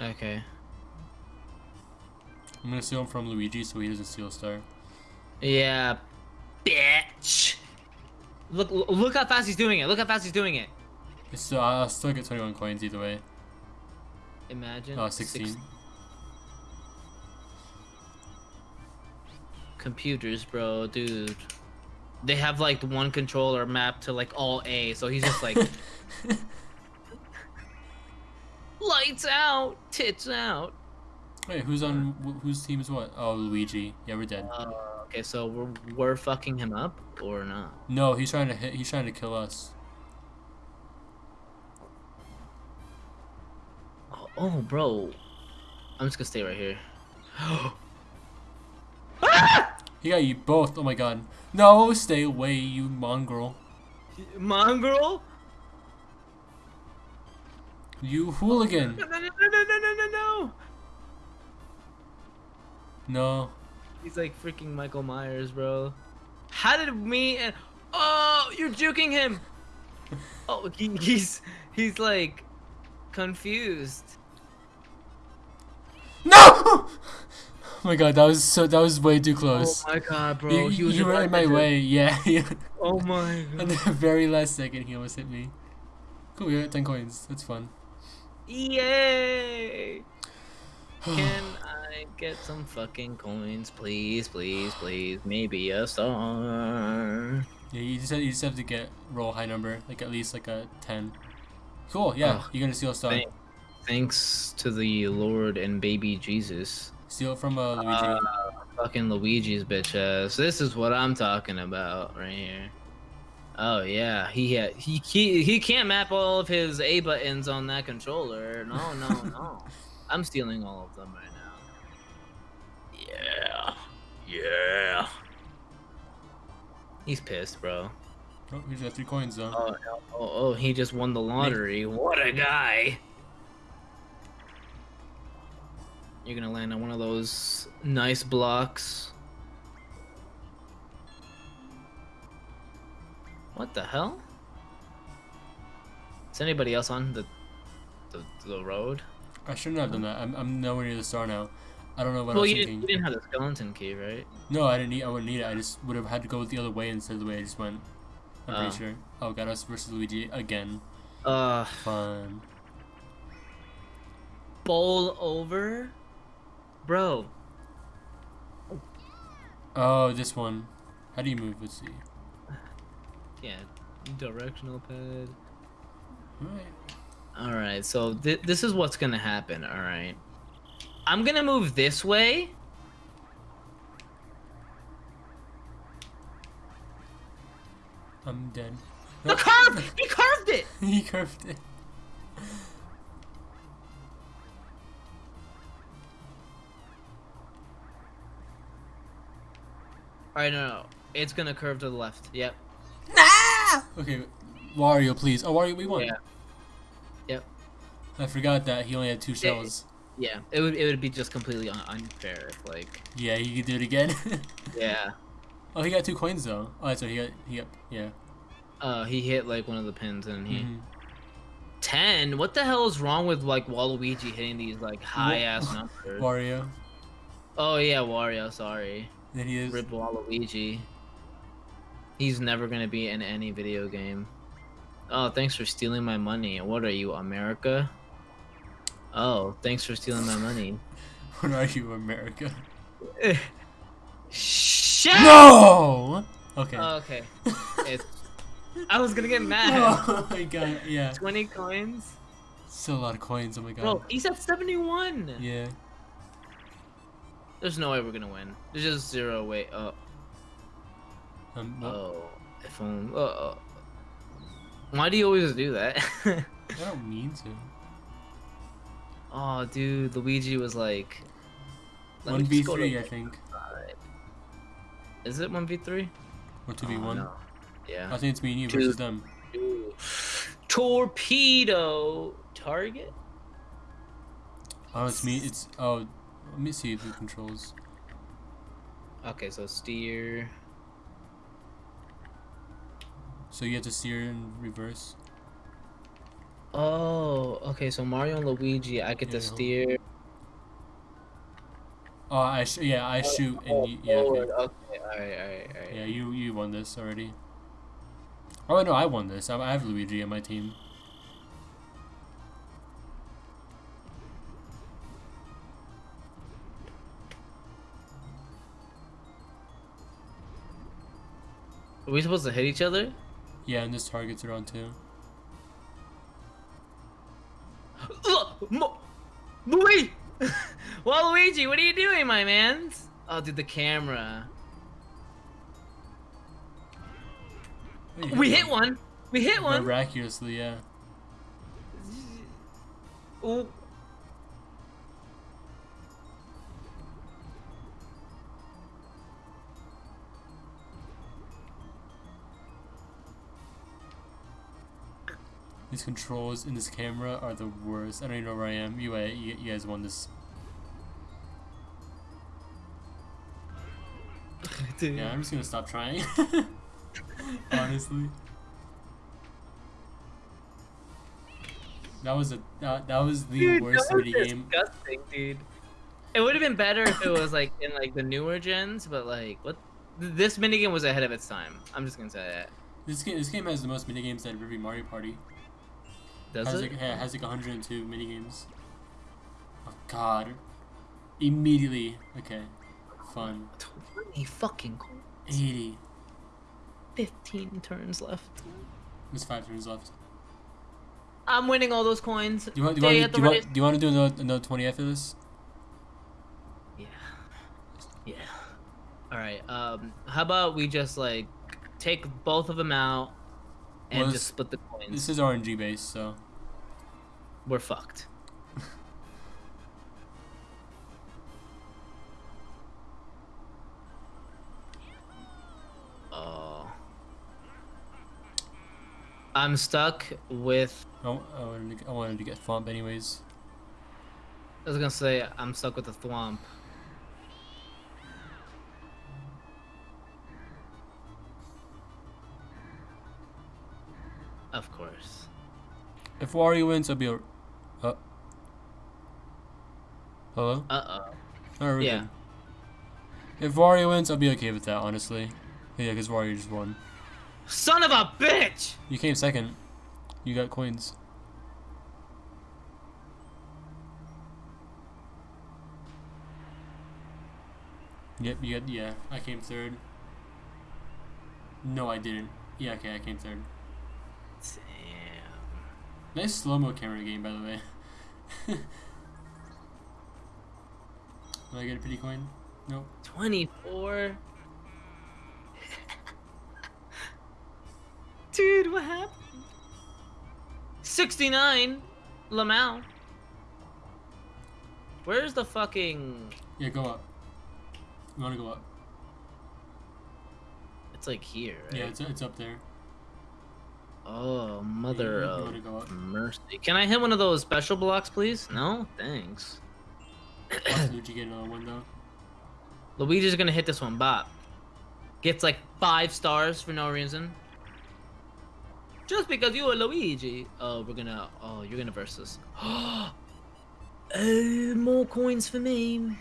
[SPEAKER 3] Okay.
[SPEAKER 1] I'm gonna steal him from Luigi so he doesn't steal a star.
[SPEAKER 3] Yeah, bitch. Look look how fast he's doing it. Look how fast he's doing it.
[SPEAKER 1] It's still, I'll still get 21 coins either way.
[SPEAKER 3] Imagine.
[SPEAKER 1] Oh,
[SPEAKER 3] six-
[SPEAKER 1] 16.
[SPEAKER 3] computers, bro, dude. They have like one controller mapped to like all A, so he's just like (laughs) lights out, tits out.
[SPEAKER 1] Wait, who's on wh- whose team is what? Oh, Luigi. Yeah, we're dead.
[SPEAKER 3] Uh, okay, so we're we're fucking him up or not?
[SPEAKER 1] No, he's trying to hit. He's trying to kill us.
[SPEAKER 3] Oh, oh, bro. I'm just gonna stay right here. (gasps)
[SPEAKER 1] He got you both. Oh my god. No, stay away, you mongrel.
[SPEAKER 3] Mongrel?
[SPEAKER 1] You hooligan.
[SPEAKER 3] No, no, no, no, no, no, no, no.
[SPEAKER 1] No.
[SPEAKER 3] He's like freaking Michael Myers, bro. How did me and oh, you're juking him? (laughs) Oh, he, he's he's like confused.
[SPEAKER 1] No! Oh my god, that was so. That was way too close.
[SPEAKER 3] Oh my god, bro.
[SPEAKER 1] you
[SPEAKER 3] he
[SPEAKER 1] you were
[SPEAKER 3] about
[SPEAKER 1] in my way. Yeah. (laughs) yeah.
[SPEAKER 3] Oh my
[SPEAKER 1] At the very last second, he almost hit me. Cool, we got 10 coins. That's fun.
[SPEAKER 3] Yay! (sighs) Can I get some fucking coins, please, please, please? Maybe a star.
[SPEAKER 1] Yeah, you just have, you just have to get roll high number, like at least like a 10. Cool. Yeah,
[SPEAKER 3] Oh,
[SPEAKER 1] you're gonna steal a star.
[SPEAKER 3] thank- Thanks to the Lord and baby Jesus.
[SPEAKER 1] Steal it from uh, Luigi.
[SPEAKER 3] Uh, fucking Luigi's bitch ass. This is what I'm talking about right here. Oh yeah, he had he he he can't map all of his A buttons on that controller. No, no, no. (laughs) I'm stealing all of them right now. Yeah, yeah. He's pissed, bro.
[SPEAKER 1] oh, he's got three coins though.
[SPEAKER 3] Oh, no. oh, oh, he just won the lottery. What a guy! You're gonna land on one of those nice blocks. What the hell? Is anybody else on the the, the road?
[SPEAKER 1] I shouldn't have done that. I'm, I'm nowhere near the star now. I don't know what I
[SPEAKER 3] well,
[SPEAKER 1] was
[SPEAKER 3] you didn't, you didn't have the skeleton key, right?
[SPEAKER 1] No, I didn't need. I wouldn't need it. I just would have had to go the other way instead of the way I just went. I'm
[SPEAKER 3] Oh.
[SPEAKER 1] pretty sure. Oh, got us versus Luigi again.
[SPEAKER 3] Uh,
[SPEAKER 1] Fun.
[SPEAKER 3] bowl over, bro.
[SPEAKER 1] Oh, this one. How do you move? Let's see.
[SPEAKER 3] Yeah, directional pad.
[SPEAKER 1] Alright.
[SPEAKER 3] All right, so th- this is what's gonna happen. All right, I'm gonna move this way.
[SPEAKER 1] I'm dead.
[SPEAKER 3] The curve! He curved it.
[SPEAKER 1] he curved it.
[SPEAKER 3] All right, no, no, it's gonna curve to the left. Yep.
[SPEAKER 1] Okay, Wario, please. Oh, Wario, we won.
[SPEAKER 3] Yeah. Yep.
[SPEAKER 1] I forgot that he only had two shells.
[SPEAKER 3] Yeah. It would it would be just completely un- unfair if like.
[SPEAKER 1] Yeah, he could do it again. (laughs)
[SPEAKER 3] Yeah.
[SPEAKER 1] oh, he got two coins though. Oh, that's right. He got. He got. Yeah.
[SPEAKER 3] Uh, he hit like one of the pins and he.
[SPEAKER 1] Mhm.
[SPEAKER 3] Ten. What the hell is wrong with like Waluigi hitting these like high ass (laughs) numbers?
[SPEAKER 1] Wario.
[SPEAKER 3] Oh yeah, Wario. Sorry.
[SPEAKER 1] Then he is.
[SPEAKER 3] Rip Waluigi. He's never gonna be in any video game. Oh, thanks for stealing my money. What are you, America? Oh, thanks for stealing my money. (laughs)
[SPEAKER 1] What are you, America?
[SPEAKER 3] Shit!
[SPEAKER 1] No. Okay.
[SPEAKER 3] Oh, okay. (laughs) It's, I was gonna get mad.
[SPEAKER 1] oh my god. Yeah.
[SPEAKER 3] 20 coins?
[SPEAKER 1] Still a lot of coins. Oh my god.
[SPEAKER 3] Bro, he's at 71.
[SPEAKER 1] Yeah.
[SPEAKER 3] There's no way we're gonna win. There's just zero way. Oh,
[SPEAKER 1] Um,
[SPEAKER 3] oh, if only. Oh, oh. Why do you always do that? (laughs)
[SPEAKER 1] I don't mean to.
[SPEAKER 3] oh, dude, Luigi was like.
[SPEAKER 1] One v
[SPEAKER 3] just go to
[SPEAKER 1] three, I think,
[SPEAKER 3] side. Is it one v three?
[SPEAKER 1] or two v one.
[SPEAKER 3] Yeah.
[SPEAKER 1] I think it's me and you
[SPEAKER 3] Two.
[SPEAKER 1] versus them.
[SPEAKER 3] Ooh. Torpedo target.
[SPEAKER 1] Oh, it's me. It's oh. Let me see the controls.
[SPEAKER 3] Okay, so steer.
[SPEAKER 1] So you have to steer in reverse.
[SPEAKER 3] Oh, okay. So Mario and Luigi, I get
[SPEAKER 1] Yeah,
[SPEAKER 3] to steer.
[SPEAKER 1] Oh, I sh- yeah, I oh, shoot and oh, you, yeah, okay.
[SPEAKER 3] Okay, all right, all right, all right.
[SPEAKER 1] yeah, you you won this already. Oh no, I won this. I, I have Luigi on my team.
[SPEAKER 3] Are we supposed to hit each other?
[SPEAKER 1] Yeah, and this target's around too.
[SPEAKER 3] Ugh, Mo- (laughs) Luigi! What are you doing, my man? Oh, dude, the camera.
[SPEAKER 1] Oh,
[SPEAKER 3] We hit one. We hit one.
[SPEAKER 1] Miraculously, yeah.
[SPEAKER 3] Ooh.
[SPEAKER 1] These controls in this camera are the worst. I don't even know where I am. You, uh, you, you guys won this. (laughs)
[SPEAKER 3] Dude.
[SPEAKER 1] Yeah, I'm just gonna stop trying. (laughs) Honestly. That was a that, that was the
[SPEAKER 3] Dude,
[SPEAKER 1] worst
[SPEAKER 3] that was
[SPEAKER 1] mini game.
[SPEAKER 3] disgusting, dude. It would have been better if it was like in like the newer gens, but like what? th- This minigame was ahead of its time. I'm just gonna say that.
[SPEAKER 1] This game this game has the most mini games out of every Mario Party.
[SPEAKER 3] Does
[SPEAKER 1] has
[SPEAKER 3] it?
[SPEAKER 1] like yeah, has like 102 mini games. Oh God! Immediately. Okay. Fun.
[SPEAKER 3] Twenty fucking cool.
[SPEAKER 1] 80.
[SPEAKER 3] Fifteen turns left.
[SPEAKER 1] There's five turns left.
[SPEAKER 3] I'm winning all those coins.
[SPEAKER 1] Do you want? Do you want? Do you want? Do you want to do another, another 20 after this?
[SPEAKER 3] Yeah. Yeah. All right. Um. How about we just like take both of them out and
[SPEAKER 1] Well,
[SPEAKER 3] just split the coins?
[SPEAKER 1] This is RNG based, so
[SPEAKER 3] We're fucked. Oh. (laughs) I'm stuck with.
[SPEAKER 1] I, I wanted to, I wanted to get Thwomp anyways.
[SPEAKER 3] I was gonna say I'm stuck with the thwomp. Of course.
[SPEAKER 1] If Wario wins, I'll be a. Uh, hello.
[SPEAKER 3] Uh oh.
[SPEAKER 1] Oh, we're
[SPEAKER 3] Yeah.
[SPEAKER 1] good. If Wario wins, I'll be okay with that, honestly. Yeah, because Wario just won.
[SPEAKER 3] Son of a bitch!
[SPEAKER 1] You came second. You got coins. Yep, you got, yeah, I came third. No, I didn't. Yeah, okay, I came third. Nice slow-mo camera game, by the way. (laughs) Did I get a pity coin? Nope.
[SPEAKER 3] 24. (laughs) Dude, what happened? 69. Lamau. Where's the fucking.
[SPEAKER 1] Yeah, go up. You wanna go up?
[SPEAKER 3] It's like here, right?
[SPEAKER 1] Yeah, it's, it's up there.
[SPEAKER 3] Oh, mother of
[SPEAKER 1] wanna go up?
[SPEAKER 3] mercy. Can I hit one of those special blocks, please? No? Thanks.
[SPEAKER 1] Luigi get another one, though.
[SPEAKER 3] Luigi's gonna hit this one, bop. Gets like five stars for no reason. Just because you are Luigi. Oh, we're gonna. Oh, you're gonna versus. oh, (gasps) more coins for me.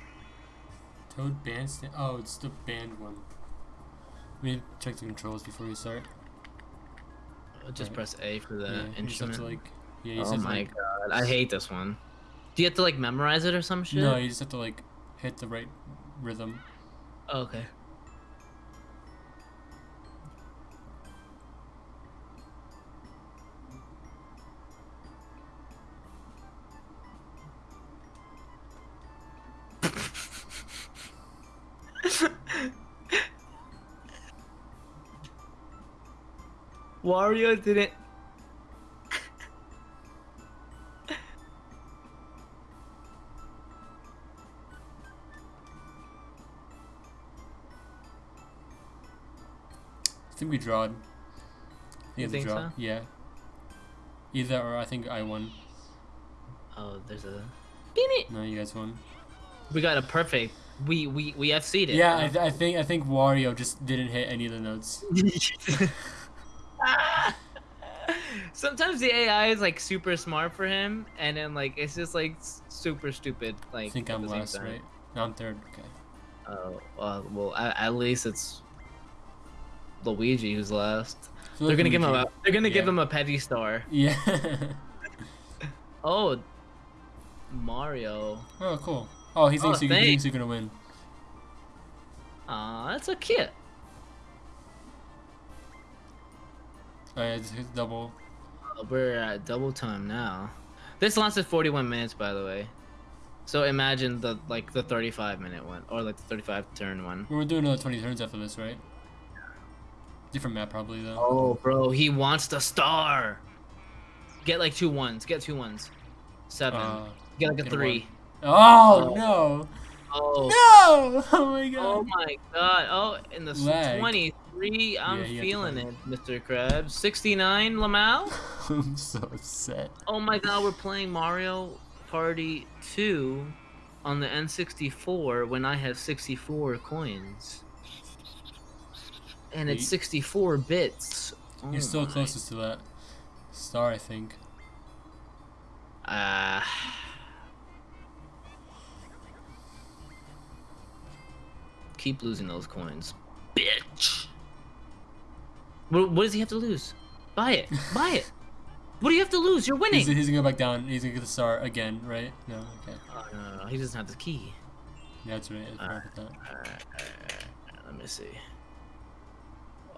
[SPEAKER 1] Toad Bandstand. Oh, it's the band one. We check the controls before we start.
[SPEAKER 3] Just
[SPEAKER 1] Right.
[SPEAKER 3] press A for the
[SPEAKER 1] yeah,
[SPEAKER 3] instrument.
[SPEAKER 1] like. Yeah, you
[SPEAKER 3] oh my
[SPEAKER 1] like,
[SPEAKER 3] god, I hate this one. Do you have to like memorize it or some shit?
[SPEAKER 1] No, you just have to like hit the right rhythm.
[SPEAKER 3] Oh, okay. Wario didn't.
[SPEAKER 1] I think we drawed. I
[SPEAKER 3] You
[SPEAKER 1] it's a
[SPEAKER 3] think
[SPEAKER 1] draw.
[SPEAKER 3] so?
[SPEAKER 1] Yeah. Either or I think I won.
[SPEAKER 3] Oh, there's a. Beat it.
[SPEAKER 1] No, you guys won.
[SPEAKER 3] We got a perfect. We we we FC'd it.
[SPEAKER 1] Yeah, I, th- I think I think Wario just didn't hit any of the notes. (laughs)
[SPEAKER 3] Sometimes the AI is like super smart for him, and then like it's just like super stupid. Like
[SPEAKER 1] I think I'm last,
[SPEAKER 3] time.
[SPEAKER 1] right? No, I'm third. Okay.
[SPEAKER 3] Oh, uh, well, at, at least it's Luigi who's last.
[SPEAKER 1] Feel
[SPEAKER 3] They're gonna give him a.
[SPEAKER 1] Luigi-
[SPEAKER 3] They're gonna give him a petty star.
[SPEAKER 1] Yeah. (laughs)
[SPEAKER 3] Oh, Mario.
[SPEAKER 1] oh, cool. Oh, he thinks
[SPEAKER 3] Oh,
[SPEAKER 1] he
[SPEAKER 3] thanks.
[SPEAKER 1] thinks you're gonna win.
[SPEAKER 3] Aw, that's so cute.
[SPEAKER 1] Oh, yeah, it's it's double.
[SPEAKER 3] We're at double time now. This lasted 41 minutes, by the way. So imagine the like the 35 minute one, or like the 35 turn one.
[SPEAKER 1] We're doing another 20 turns after this, right? Different map, probably though.
[SPEAKER 3] Oh, bro, he wants the star. Get like two ones. Get two ones. Seven.
[SPEAKER 1] Uh,
[SPEAKER 3] get like a
[SPEAKER 1] get
[SPEAKER 3] three.
[SPEAKER 1] A oh,
[SPEAKER 3] oh,
[SPEAKER 1] no.
[SPEAKER 3] Oh.
[SPEAKER 1] No! (laughs) Oh my god.
[SPEAKER 3] Oh my god. Oh, in the
[SPEAKER 1] 20s
[SPEAKER 3] three. I'm
[SPEAKER 1] yeah,
[SPEAKER 3] feeling it, Mr. Krabs. 69, Lamal.
[SPEAKER 1] I'm (laughs) so upset.
[SPEAKER 3] Oh my god, we're playing Mario Party 2 on the N64 when I have 64 coins. And Wait.
[SPEAKER 1] it's
[SPEAKER 3] 64 bits. Oh
[SPEAKER 1] You're still
[SPEAKER 3] my.
[SPEAKER 1] closest to that star, I think.
[SPEAKER 3] Uh... Keep losing those coins, bitch. What, what does he have to lose? Buy it. Buy it. What do you have to lose? You're winning.
[SPEAKER 1] He's, he's gonna go back down. He's gonna get the star again, right? No, okay.
[SPEAKER 3] Oh, no, no, no, he doesn't have the key.
[SPEAKER 1] Yeah, that's right. I forgot that.
[SPEAKER 3] Alright. Let me see.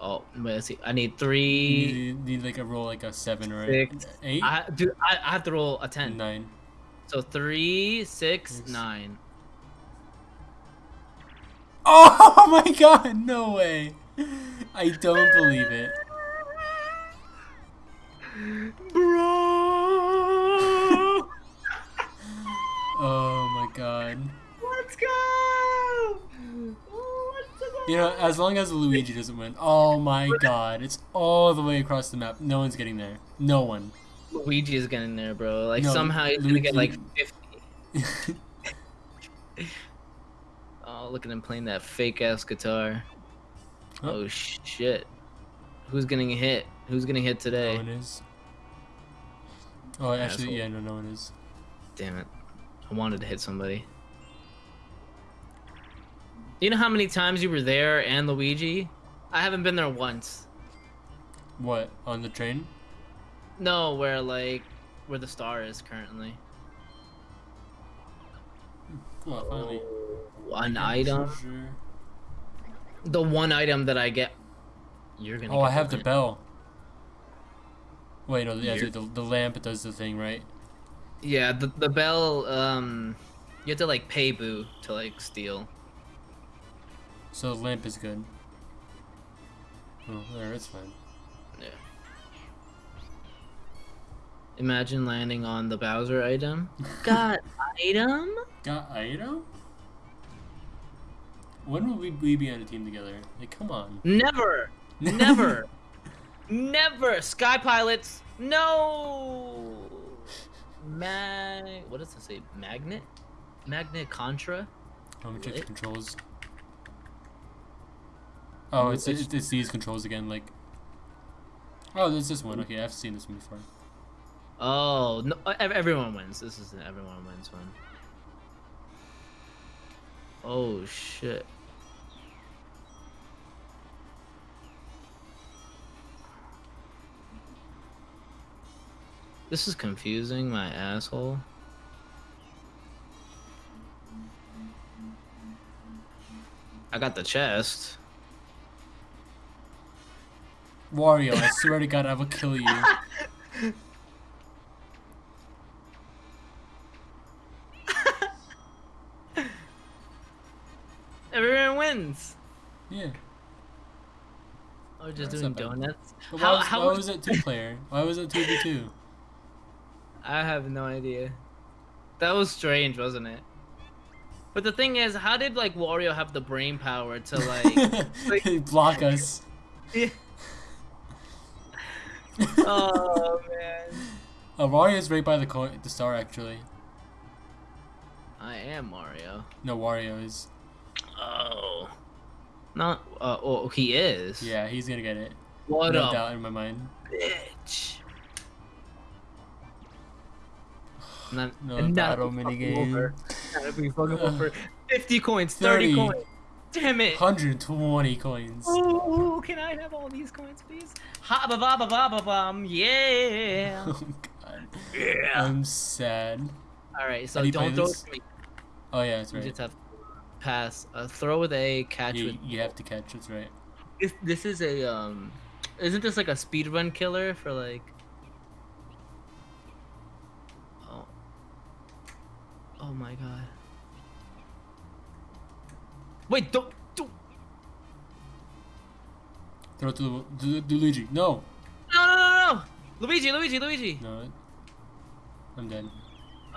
[SPEAKER 3] Oh, wait, let's see. I need three.
[SPEAKER 1] You need, need like a roll like a seven or
[SPEAKER 3] Six.
[SPEAKER 1] eight,
[SPEAKER 3] I dude, I, I have to roll a ten.
[SPEAKER 1] nine.
[SPEAKER 3] So three, six,
[SPEAKER 1] Six.
[SPEAKER 3] nine.
[SPEAKER 1] Oh (laughs) my god! No way! (laughs) I don't believe it.
[SPEAKER 3] Bro, (laughs)
[SPEAKER 1] Oh my god.
[SPEAKER 3] let's go.
[SPEAKER 1] You know, as long as Luigi doesn't win. Oh my god. It's all the way across the map. No one's getting there. No one.
[SPEAKER 3] Luigi is getting there, bro. Like
[SPEAKER 1] No,
[SPEAKER 3] somehow he's gonna get like fifty. (laughs) Oh, look at him playing that fake ass guitar.
[SPEAKER 1] Huh?
[SPEAKER 3] Oh shit. Who's getting hit? Who's getting hit today?
[SPEAKER 1] no one is. Oh, actually,
[SPEAKER 3] Asshole.
[SPEAKER 1] yeah, no, no one is.
[SPEAKER 3] Damn it. I wanted to hit somebody. You know how many times you were there and Luigi? I haven't been there once.
[SPEAKER 1] What? On the train?
[SPEAKER 3] No, where like where the star is currently.
[SPEAKER 1] Well, finally.
[SPEAKER 3] Oh, one item.
[SPEAKER 1] Treasure.
[SPEAKER 3] The one item that I get. You're gonna.
[SPEAKER 1] Oh, I have the
[SPEAKER 3] one.
[SPEAKER 1] bell. Wait, no, yeah, the, the lamp does the thing, right?
[SPEAKER 3] Yeah, the the bell. Um, you have to like pay Boo to like steal.
[SPEAKER 1] So the lamp is good. Oh, there, it's fine.
[SPEAKER 3] Yeah. Imagine landing on the Bowser item. Got item?
[SPEAKER 1] Got item? When will we, we be on a team together? Like, come on.
[SPEAKER 3] Never, never, (laughs) never. Sky pilots, no. Mag. What does it say? Magnet. Magnet Carta.
[SPEAKER 1] Let me check the controls. Oh, it's,
[SPEAKER 3] It's-
[SPEAKER 1] it's, it's these controls again, like... Oh, there's this one. Okay, I've seen this one before.
[SPEAKER 3] Oh no! Everyone wins. This is an everyone wins one. Oh shit. This is confusing my asshole. I got the chest.
[SPEAKER 1] Wario, I swear to God, I will kill you. (laughs)
[SPEAKER 3] Everyone wins.
[SPEAKER 1] Yeah.
[SPEAKER 3] Or just
[SPEAKER 1] That's
[SPEAKER 3] doing donuts. How-
[SPEAKER 1] why was,
[SPEAKER 3] how
[SPEAKER 1] why
[SPEAKER 3] was-
[SPEAKER 1] was it two player? Why was it two v two?
[SPEAKER 3] I have no idea. That was strange, wasn't it? But the thing is, how did like Wario have the brain power to like? (laughs) like-
[SPEAKER 1] block us. (laughs)
[SPEAKER 3] oh man.
[SPEAKER 1] Uh, Wario is right by the coin, the star actually.
[SPEAKER 3] I am Mario.
[SPEAKER 1] No, Wario is.
[SPEAKER 3] Oh. Not. Uh, oh, he is.
[SPEAKER 1] Yeah, he's gonna get it.
[SPEAKER 3] What
[SPEAKER 1] no
[SPEAKER 3] up,
[SPEAKER 1] doubt in my mind.
[SPEAKER 3] bitch? Not,
[SPEAKER 1] No
[SPEAKER 3] and not
[SPEAKER 1] battle
[SPEAKER 3] if we fuck him
[SPEAKER 1] minigame.
[SPEAKER 3] over. Not if we fuck him
[SPEAKER 1] Ugh.
[SPEAKER 3] over. 50 coins, 30,
[SPEAKER 1] 30.
[SPEAKER 3] coins. Damn it.
[SPEAKER 1] 120 coins.
[SPEAKER 3] Ooh, can I have all these coins, please? Ha ba ba ba ba ba bum. Yeah. (laughs)
[SPEAKER 1] Oh god.
[SPEAKER 3] yeah.
[SPEAKER 1] I'm sad.
[SPEAKER 3] All right, so
[SPEAKER 1] How do you play
[SPEAKER 3] don't throw me.
[SPEAKER 1] Oh yeah, that's
[SPEAKER 3] You just have to pass. Uh, throw with A, catch
[SPEAKER 1] You,
[SPEAKER 3] with.
[SPEAKER 1] you have to catch. That's right.
[SPEAKER 3] This, this is a um. Isn't this like a speedrun killer for like? Oh my god. Wait, don't, don't.
[SPEAKER 1] Throw it to Lu- to, to Luigi. No.
[SPEAKER 3] No, no, no, no! Luigi, Luigi, Luigi!
[SPEAKER 1] No. I'm dead.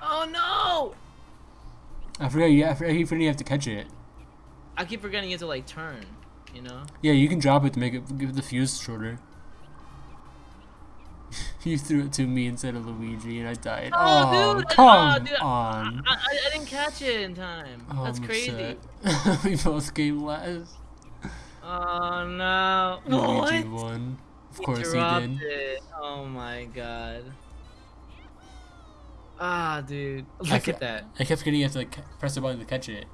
[SPEAKER 3] Oh no!
[SPEAKER 1] I forgot. You. I forgot you have to catch it.
[SPEAKER 3] I keep forgetting you have to like turn, you know?
[SPEAKER 1] Yeah, you can drop it to make it give the fuse shorter. You threw it to me instead of Luigi, and I died.
[SPEAKER 3] Oh,
[SPEAKER 1] Oh,
[SPEAKER 3] dude,
[SPEAKER 1] come
[SPEAKER 3] oh, dude,
[SPEAKER 1] on!
[SPEAKER 3] I, I, I didn't catch it in time.
[SPEAKER 1] Oh,
[SPEAKER 3] That's
[SPEAKER 1] I'm
[SPEAKER 3] crazy. (laughs)
[SPEAKER 1] we both came last.
[SPEAKER 3] Oh no.
[SPEAKER 1] Luigi
[SPEAKER 3] what?
[SPEAKER 1] won. Of
[SPEAKER 3] He
[SPEAKER 1] course he did.
[SPEAKER 3] It. Oh my god. Ah, dude. Look at that.
[SPEAKER 1] I kept forgetting you have to like press the button to catch it.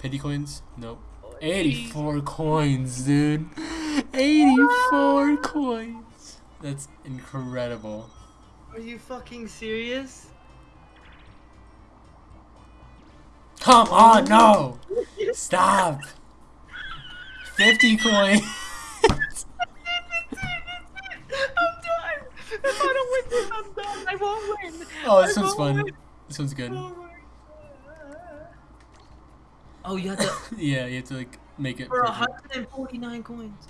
[SPEAKER 1] Pity coins? Nope.
[SPEAKER 3] Oh,
[SPEAKER 1] 84 coins, dude. 84 coins. That's incredible.
[SPEAKER 3] Are you fucking serious?
[SPEAKER 1] Come on, no! (laughs) Stop! 50 coins! (laughs)
[SPEAKER 3] I'm done. If I don't win this, I'm done. I won't win.
[SPEAKER 1] Oh, this
[SPEAKER 3] I
[SPEAKER 1] one's fun.
[SPEAKER 3] win.
[SPEAKER 1] This one's good.
[SPEAKER 3] Oh. Oh, you have to (laughs)
[SPEAKER 1] Yeah, you have to like make it
[SPEAKER 3] for
[SPEAKER 1] perfect.
[SPEAKER 3] 149 coins.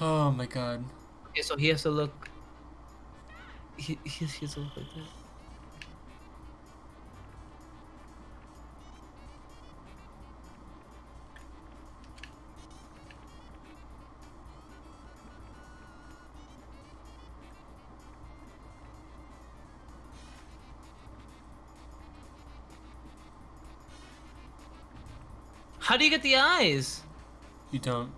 [SPEAKER 1] Oh my god.
[SPEAKER 3] Okay, so he has to look. He, he he has to look like that. How do you get the eyes?
[SPEAKER 1] You don't.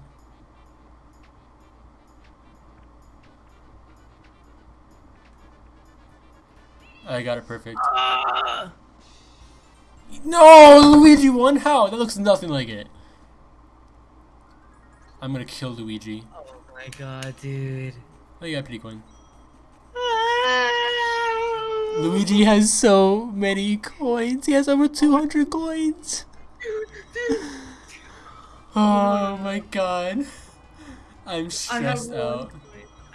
[SPEAKER 1] I got it perfect.
[SPEAKER 3] Ah!
[SPEAKER 1] No, Luigi won. How? That looks nothing like it. I'm gonna kill Luigi.
[SPEAKER 3] Oh my god, dude.
[SPEAKER 1] Oh, you got pretty coin. Luigi has so many coins. He has over 200 coins. (laughs) Oh my god. I'm
[SPEAKER 3] I have
[SPEAKER 1] stressed
[SPEAKER 3] one.
[SPEAKER 1] out.
[SPEAKER 3] coin.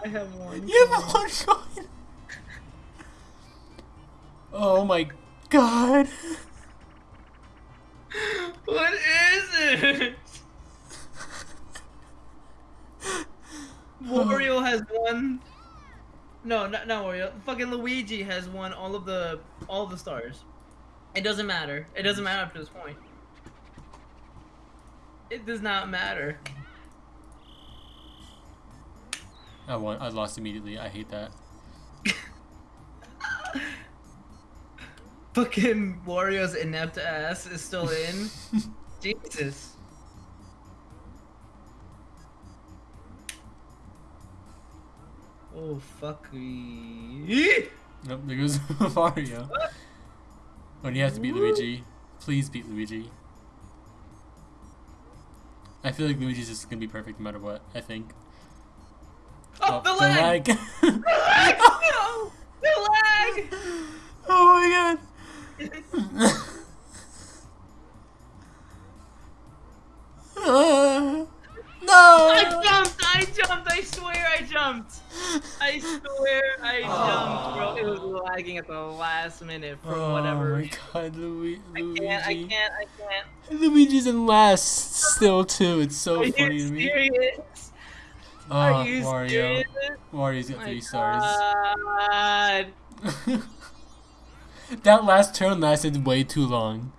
[SPEAKER 3] I have one.
[SPEAKER 1] You have one coin. Oh my god.
[SPEAKER 3] What is it? (laughs) Wario has won. No, not, not Wario. Fucking Luigi has won all of the all of the stars. It doesn't matter. It doesn't matter up to this point. It does not matter.
[SPEAKER 1] I won. I lost immediately. I hate that. (laughs)
[SPEAKER 3] Fucking Wario's inept ass is still in. (laughs) Jesus. Oh fuck me.
[SPEAKER 1] Nope, there goes Mario. When you have to beat Luigi, please beat Luigi. I feel like Luigi's just gonna be perfect no matter what. I think.
[SPEAKER 3] Oh, oh the lag!
[SPEAKER 1] lag.
[SPEAKER 3] The lag! (laughs) No! The lag! (laughs)
[SPEAKER 1] oh my god. (laughs) Uh,
[SPEAKER 3] I
[SPEAKER 1] no.
[SPEAKER 3] jumped! I jumped! I swear I jumped! I swear I (sighs) jumped, bro. It was lagging at the last minute for
[SPEAKER 1] oh
[SPEAKER 3] whatever Oh
[SPEAKER 1] my
[SPEAKER 3] reason.
[SPEAKER 1] god, Lu-
[SPEAKER 3] I can't, I can't, I can't.
[SPEAKER 1] Luigi's in last still too. It's so
[SPEAKER 3] Are
[SPEAKER 1] funny
[SPEAKER 3] you
[SPEAKER 1] to me.
[SPEAKER 3] serious?
[SPEAKER 1] Oh,
[SPEAKER 3] Are you
[SPEAKER 1] Wario.
[SPEAKER 3] serious?
[SPEAKER 1] Wario's got three stars.
[SPEAKER 3] God. (laughs)
[SPEAKER 1] that last turn lasted way too long.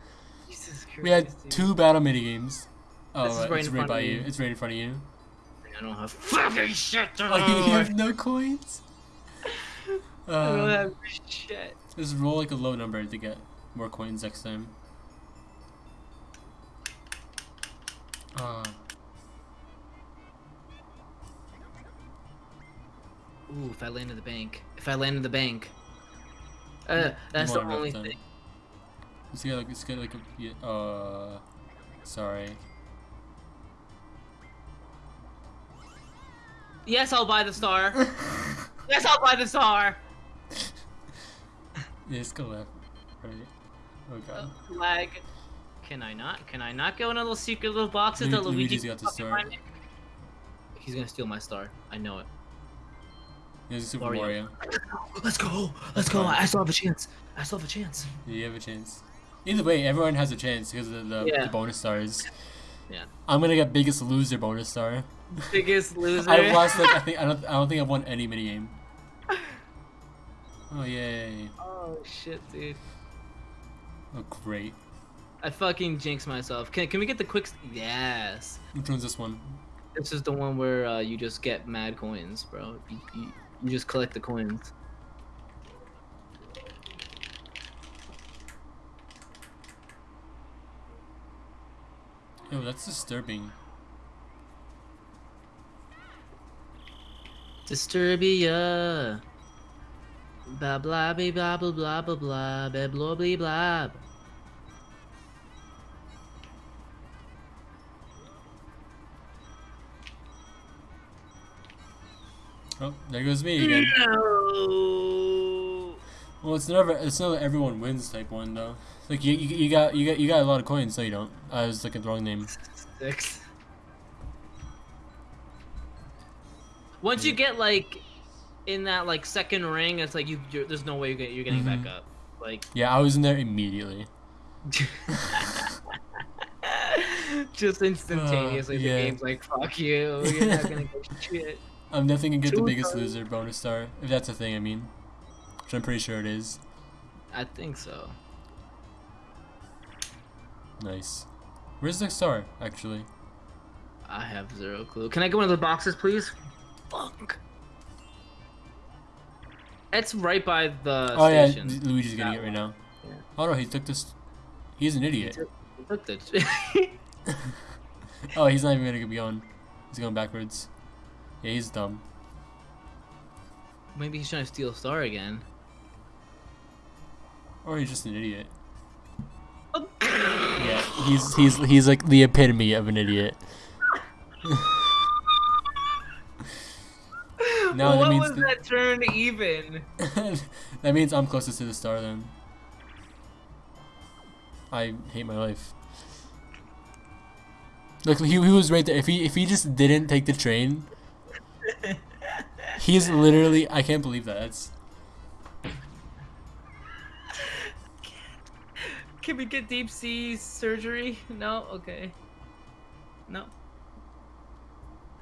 [SPEAKER 3] Jesus
[SPEAKER 1] We had
[SPEAKER 3] dude.
[SPEAKER 1] two battle minigames. Oh,
[SPEAKER 3] This is
[SPEAKER 1] right,
[SPEAKER 3] right
[SPEAKER 1] it's right by
[SPEAKER 3] of
[SPEAKER 1] you. It's right in front of you.
[SPEAKER 3] I don't have fucking shit to
[SPEAKER 1] Oh, (laughs) you have no coins? (laughs)
[SPEAKER 3] I don't
[SPEAKER 1] Um,
[SPEAKER 3] have shit.
[SPEAKER 1] just roll like a low number to get more coins next time. Uh,
[SPEAKER 3] Ooh, if I land in the bank. If I land in the bank. Uh, that's the only thing.
[SPEAKER 1] let's get like let's get like a uh sorry.
[SPEAKER 3] Yes, I'll buy the star. (laughs) yes, I'll buy the star. (laughs)
[SPEAKER 1] Yeah, let's go left. Right. Oh god.
[SPEAKER 3] Lag. Can I not? Can I not go in a little secret little boxes that
[SPEAKER 1] Lu-
[SPEAKER 3] Luigi
[SPEAKER 1] Luigi's got the star.
[SPEAKER 3] He's gonna steal my star. I know it.
[SPEAKER 1] There's a Super
[SPEAKER 3] Wario.
[SPEAKER 1] Wario.
[SPEAKER 3] Let's go. Let's go. I still have a chance. I still have a chance.
[SPEAKER 1] Yeah, you have a chance. Either way, everyone has a chance because of the, the,
[SPEAKER 3] Yeah.
[SPEAKER 1] the bonus stars.
[SPEAKER 3] Yeah.
[SPEAKER 1] I'm gonna get biggest loser bonus star.
[SPEAKER 3] Biggest (laughs) loser.
[SPEAKER 1] I've lost like I think I don't I don't think I've won any minigame. (laughs) Oh yay!
[SPEAKER 3] Oh shit, dude.
[SPEAKER 1] Oh great.
[SPEAKER 3] I fucking jinxed myself. Can, can we get the quick? s- Yes.
[SPEAKER 1] Which one's this one?
[SPEAKER 3] This is the one where uh, you just get mad coins, bro. You, you, you just collect the coins.
[SPEAKER 1] Oh, that's disturbing.
[SPEAKER 3] Disturbia. Blah blah blah blah blah blah blah blah blah blah blah
[SPEAKER 1] Oh, there goes me again.
[SPEAKER 3] No.
[SPEAKER 1] Well, it's never it's not everyone wins type one though. Like you, you, you got you got you got a lot of coins. No, you don't. I was looking at the wrong name.
[SPEAKER 3] Six. Once you get like in that like second ring, it's like you you're, there's no way you get you're getting
[SPEAKER 1] Mhm.
[SPEAKER 3] back up. Like
[SPEAKER 1] Yeah, I was in there immediately. (laughs) (laughs)
[SPEAKER 3] just instantaneously,
[SPEAKER 1] Uh, yeah.
[SPEAKER 3] the game's like fuck you. You're not gonna get shit. (laughs)
[SPEAKER 1] I'm definitely gonna get the biggest
[SPEAKER 3] stars.
[SPEAKER 1] loser bonus star if that's a thing. I mean, which I'm pretty sure it is.
[SPEAKER 3] I think so.
[SPEAKER 1] Nice. Where's the star actually?
[SPEAKER 3] I have zero clue. Can I get one of the boxes, please? Fuck. It's right by the
[SPEAKER 1] oh yeah,
[SPEAKER 3] station.
[SPEAKER 1] Luigi's getting it right now.
[SPEAKER 3] Yeah.
[SPEAKER 1] Oh no, he took this. He's an idiot.
[SPEAKER 3] Look the (laughs) (laughs)
[SPEAKER 1] Oh, he's not even gonna be on. He's going backwards. Yeah, he's dumb.
[SPEAKER 3] Maybe he's trying to steal a star again.
[SPEAKER 1] Or he's just an idiot.
[SPEAKER 3] Oh.
[SPEAKER 1] Yeah, he's he's he's like the epitome of an idiot. (laughs) No, that
[SPEAKER 3] what
[SPEAKER 1] means
[SPEAKER 3] was
[SPEAKER 1] the-
[SPEAKER 3] that turn even? (laughs)
[SPEAKER 1] that means I'm closest to the star then. I hate my life. Look, he, he was right there. If he if he just didn't take the train, he's literally. I can't believe that. That's
[SPEAKER 3] Can we get deep sea surgery? No? Okay. No.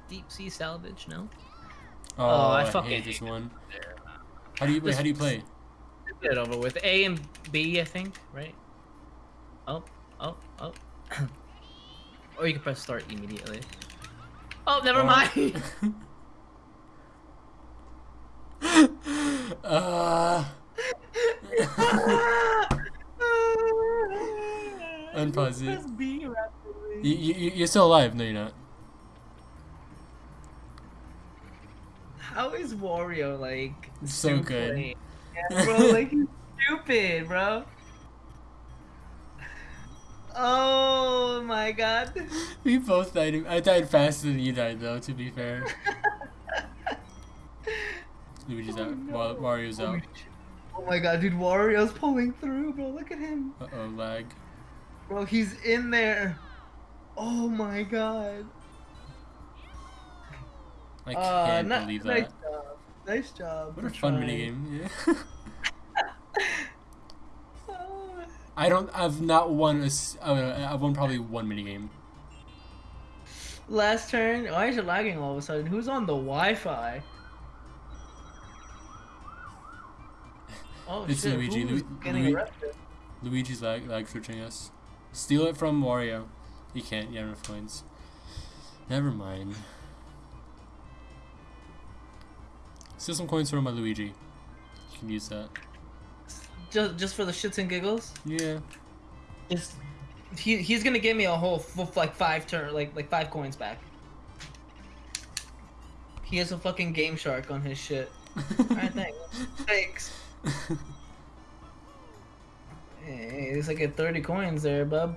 [SPEAKER 3] Deep sea salvage? No?
[SPEAKER 1] oh, oh
[SPEAKER 3] I
[SPEAKER 1] I,
[SPEAKER 3] fucking
[SPEAKER 1] hate this
[SPEAKER 3] hate
[SPEAKER 1] one. How do you wait? How do you play?
[SPEAKER 3] Get it over with. A and B, I think, right? Oh, oh, oh. (coughs) or you can press start immediately. Oh, never
[SPEAKER 1] Oh.
[SPEAKER 3] mind. (laughs) (laughs)
[SPEAKER 1] uh, (laughs) Unpause it.
[SPEAKER 3] Press B rapidly.
[SPEAKER 1] you, you, you're still alive. No, you're not.
[SPEAKER 3] How is Wario like
[SPEAKER 1] So good.
[SPEAKER 3] Yeah, bro, like he's stupid, bro. Oh my god. (laughs)
[SPEAKER 1] We both died. I died faster than you died, though. To be fair. Luigi's
[SPEAKER 3] Oh,
[SPEAKER 1] out.
[SPEAKER 3] no.
[SPEAKER 1] Wa- Wario's out.
[SPEAKER 3] Oh my god, dude, Wario's pulling through, bro. Look at him.
[SPEAKER 1] Uh oh, lag.
[SPEAKER 3] Bro, he's in there. Oh my god.
[SPEAKER 1] I
[SPEAKER 3] Uh,
[SPEAKER 1] can't
[SPEAKER 3] ni-
[SPEAKER 1] believe
[SPEAKER 3] nice
[SPEAKER 1] that.
[SPEAKER 3] job. Nice job.
[SPEAKER 1] What a fun
[SPEAKER 3] trying.
[SPEAKER 1] minigame. (laughs) Yeah.
[SPEAKER 3] Oh.
[SPEAKER 1] I don't. I've not won a. s- Uh, I've won probably one minigame.
[SPEAKER 3] Last turn. Why is it lagging all of a sudden? Who's on the Wi-Fi? Oh
[SPEAKER 1] It's
[SPEAKER 3] shit!
[SPEAKER 1] Luigi. Lu- Lui-
[SPEAKER 3] arrested?
[SPEAKER 1] Luigi's lag, lag searching us. Steal it from Wario. You can't. You have enough coins. Never mind. Steal some coins from my Luigi. You can use that.
[SPEAKER 3] Just just for the shits and giggles.
[SPEAKER 1] Yeah.
[SPEAKER 3] Just he he's gonna give me a whole f- like five turn like like five coins back. He has a fucking Game Shark on his shit. (laughs) Alright, thanks. Thanks. Hey, it's like at 30 coins there, bub.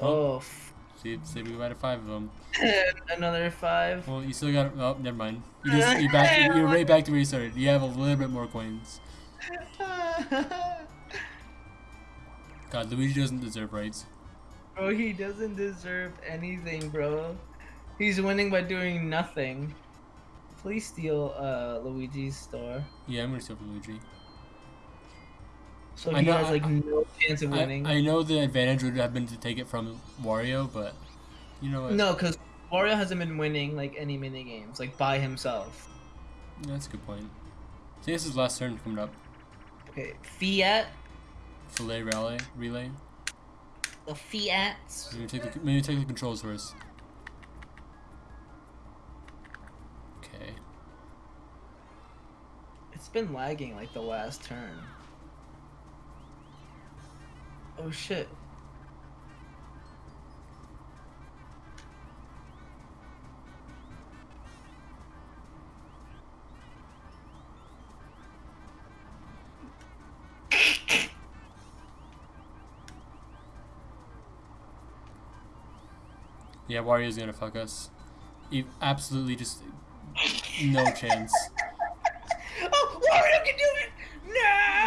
[SPEAKER 3] Oh. oh, f-
[SPEAKER 1] see, see, we got five of them. (laughs)
[SPEAKER 3] another five.
[SPEAKER 1] Well, you still got. Oh, never mind. You just you back. (laughs) You're right back to where you started. You have a little bit more coins. (laughs) God, Luigi doesn't deserve rights.
[SPEAKER 3] bro, he doesn't deserve anything, bro. He's winning by doing nothing. Please steal uh Luigi's star.
[SPEAKER 1] Yeah, I'm gonna steal Luigi.
[SPEAKER 3] So
[SPEAKER 1] I
[SPEAKER 3] he
[SPEAKER 1] know-
[SPEAKER 3] has like
[SPEAKER 1] I-
[SPEAKER 3] no chance of
[SPEAKER 1] I,
[SPEAKER 3] winning.
[SPEAKER 1] I know the advantage would have been to take it from Wario, but you know what?
[SPEAKER 3] No, because Wario hasn't been winning like any mini games like by himself.
[SPEAKER 1] Yeah, That's a good point. See, this is last turn coming up.
[SPEAKER 3] Okay, Fiat,
[SPEAKER 1] Filet relay, relay.
[SPEAKER 3] the Fiats.
[SPEAKER 1] Maybe take the, maybe take the controls first.
[SPEAKER 3] It's been lagging like the last turn. Oh shit.
[SPEAKER 1] Yeah, Wario's gonna fuck us. E- absolutely, just no chance.
[SPEAKER 3] Oh, Wario can do it!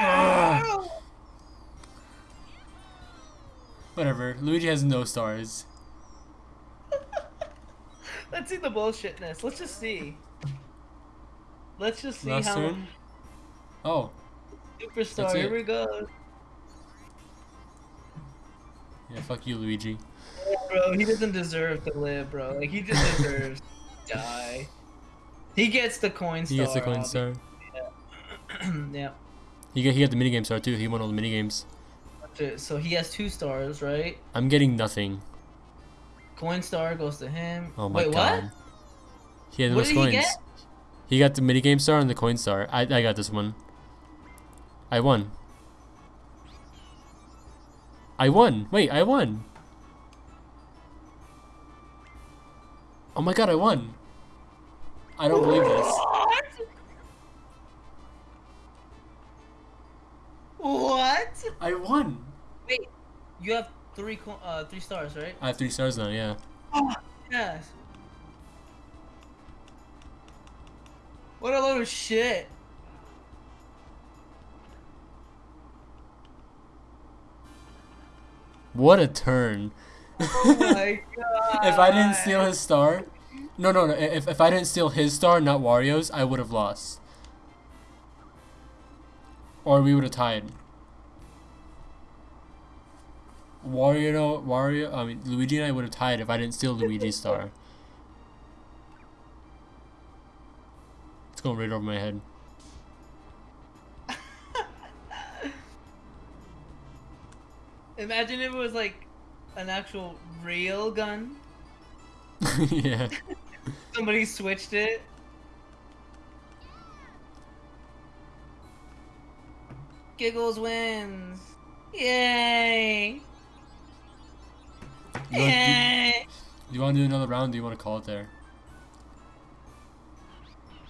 [SPEAKER 3] (sighs)
[SPEAKER 1] Whatever. Luigi has no stars. (laughs)
[SPEAKER 3] Let's see the bullshitness. Let's just see. Let's just see
[SPEAKER 1] Last
[SPEAKER 3] how
[SPEAKER 1] turn. Oh,
[SPEAKER 3] superstar. Here we go,
[SPEAKER 1] yeah. Fuck you, Luigi.
[SPEAKER 3] bro. He doesn't deserve to live, bro. Like he just (laughs) deserves to die. He gets the coin star.
[SPEAKER 1] He gets the coin star.
[SPEAKER 3] obvi- yeah. (clears throat)
[SPEAKER 1] He got he got the minigame star too. He won all the minigames.
[SPEAKER 3] So he has two stars, right?
[SPEAKER 1] I'm getting nothing.
[SPEAKER 3] Coin star goes to him.
[SPEAKER 1] Oh my
[SPEAKER 3] Wait,
[SPEAKER 1] god.
[SPEAKER 3] what?
[SPEAKER 1] He had the
[SPEAKER 3] What
[SPEAKER 1] most
[SPEAKER 3] did he get?
[SPEAKER 1] He got the minigame star and the coin star. I I got this one. I won. I won. Wait, I won. Oh my god, I won. I don't believe this.
[SPEAKER 3] What? What?
[SPEAKER 1] I won.
[SPEAKER 3] Wait, you have three uh three stars, right?
[SPEAKER 1] I have three stars now, yeah.
[SPEAKER 3] Yes. What a load of shit.
[SPEAKER 1] What a turn.
[SPEAKER 3] Oh my god. (laughs)
[SPEAKER 1] if I didn't steal his star, no, no, no. If, if I didn't steal his star, not Wario's, I would have lost. Or we would have tied. Wario, Wario, I mean Luigi and I would have tied if I didn't steal Luigi's (laughs) star. It's going right over my head.
[SPEAKER 3] Imagine if it was like an actual real gun. (laughs)
[SPEAKER 1] yeah.
[SPEAKER 3] Somebody switched it. Giggles wins. Yay!
[SPEAKER 1] You want, you,
[SPEAKER 3] Yay!
[SPEAKER 1] you want to do another round? Do you want to call it there?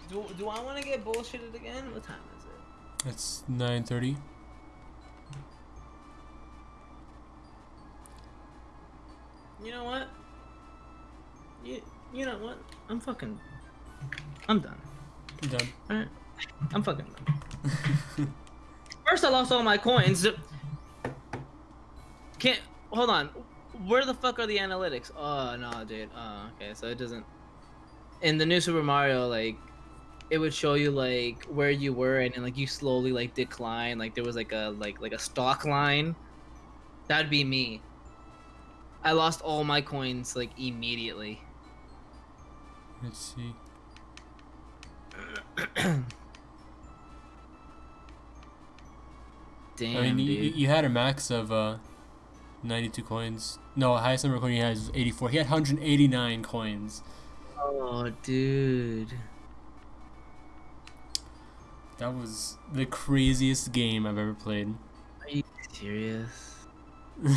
[SPEAKER 3] Do, do I want to get bullshitted again? What time is it?
[SPEAKER 1] It's nine thirty.
[SPEAKER 3] You know what? You, you know what? I'm fucking. I'm done.
[SPEAKER 1] I'm done.
[SPEAKER 3] Alright? I'm fucking done. (laughs) First, I lost all my coins. Can't. Hold on. Where the fuck are the analytics? Oh, no, dude. Oh, okay. So it doesn't. In the new Super Mario, like. It would show you like where you were, and then like you slowly like decline. Like there was like a like like a stock line. That'd be me. I lost all my coins like immediately.
[SPEAKER 1] Let's see. (clears throat)
[SPEAKER 3] Damn,
[SPEAKER 1] I mean, you, you had a max of uh, 92 coins. No, highest number of coins he has is 84. He had 189 coins.
[SPEAKER 3] Oh, dude.
[SPEAKER 1] That was the craziest game I've ever played.
[SPEAKER 3] Are you serious? (laughs)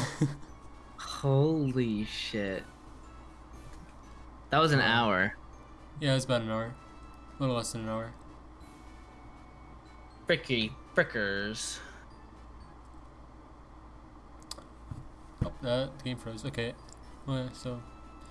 [SPEAKER 3] Holy shit. That was an hour.
[SPEAKER 1] yeah, it was about an hour. A little less than an hour.
[SPEAKER 3] Fricky frickers.
[SPEAKER 1] Oh, uh, that game froze. Okay. Well, so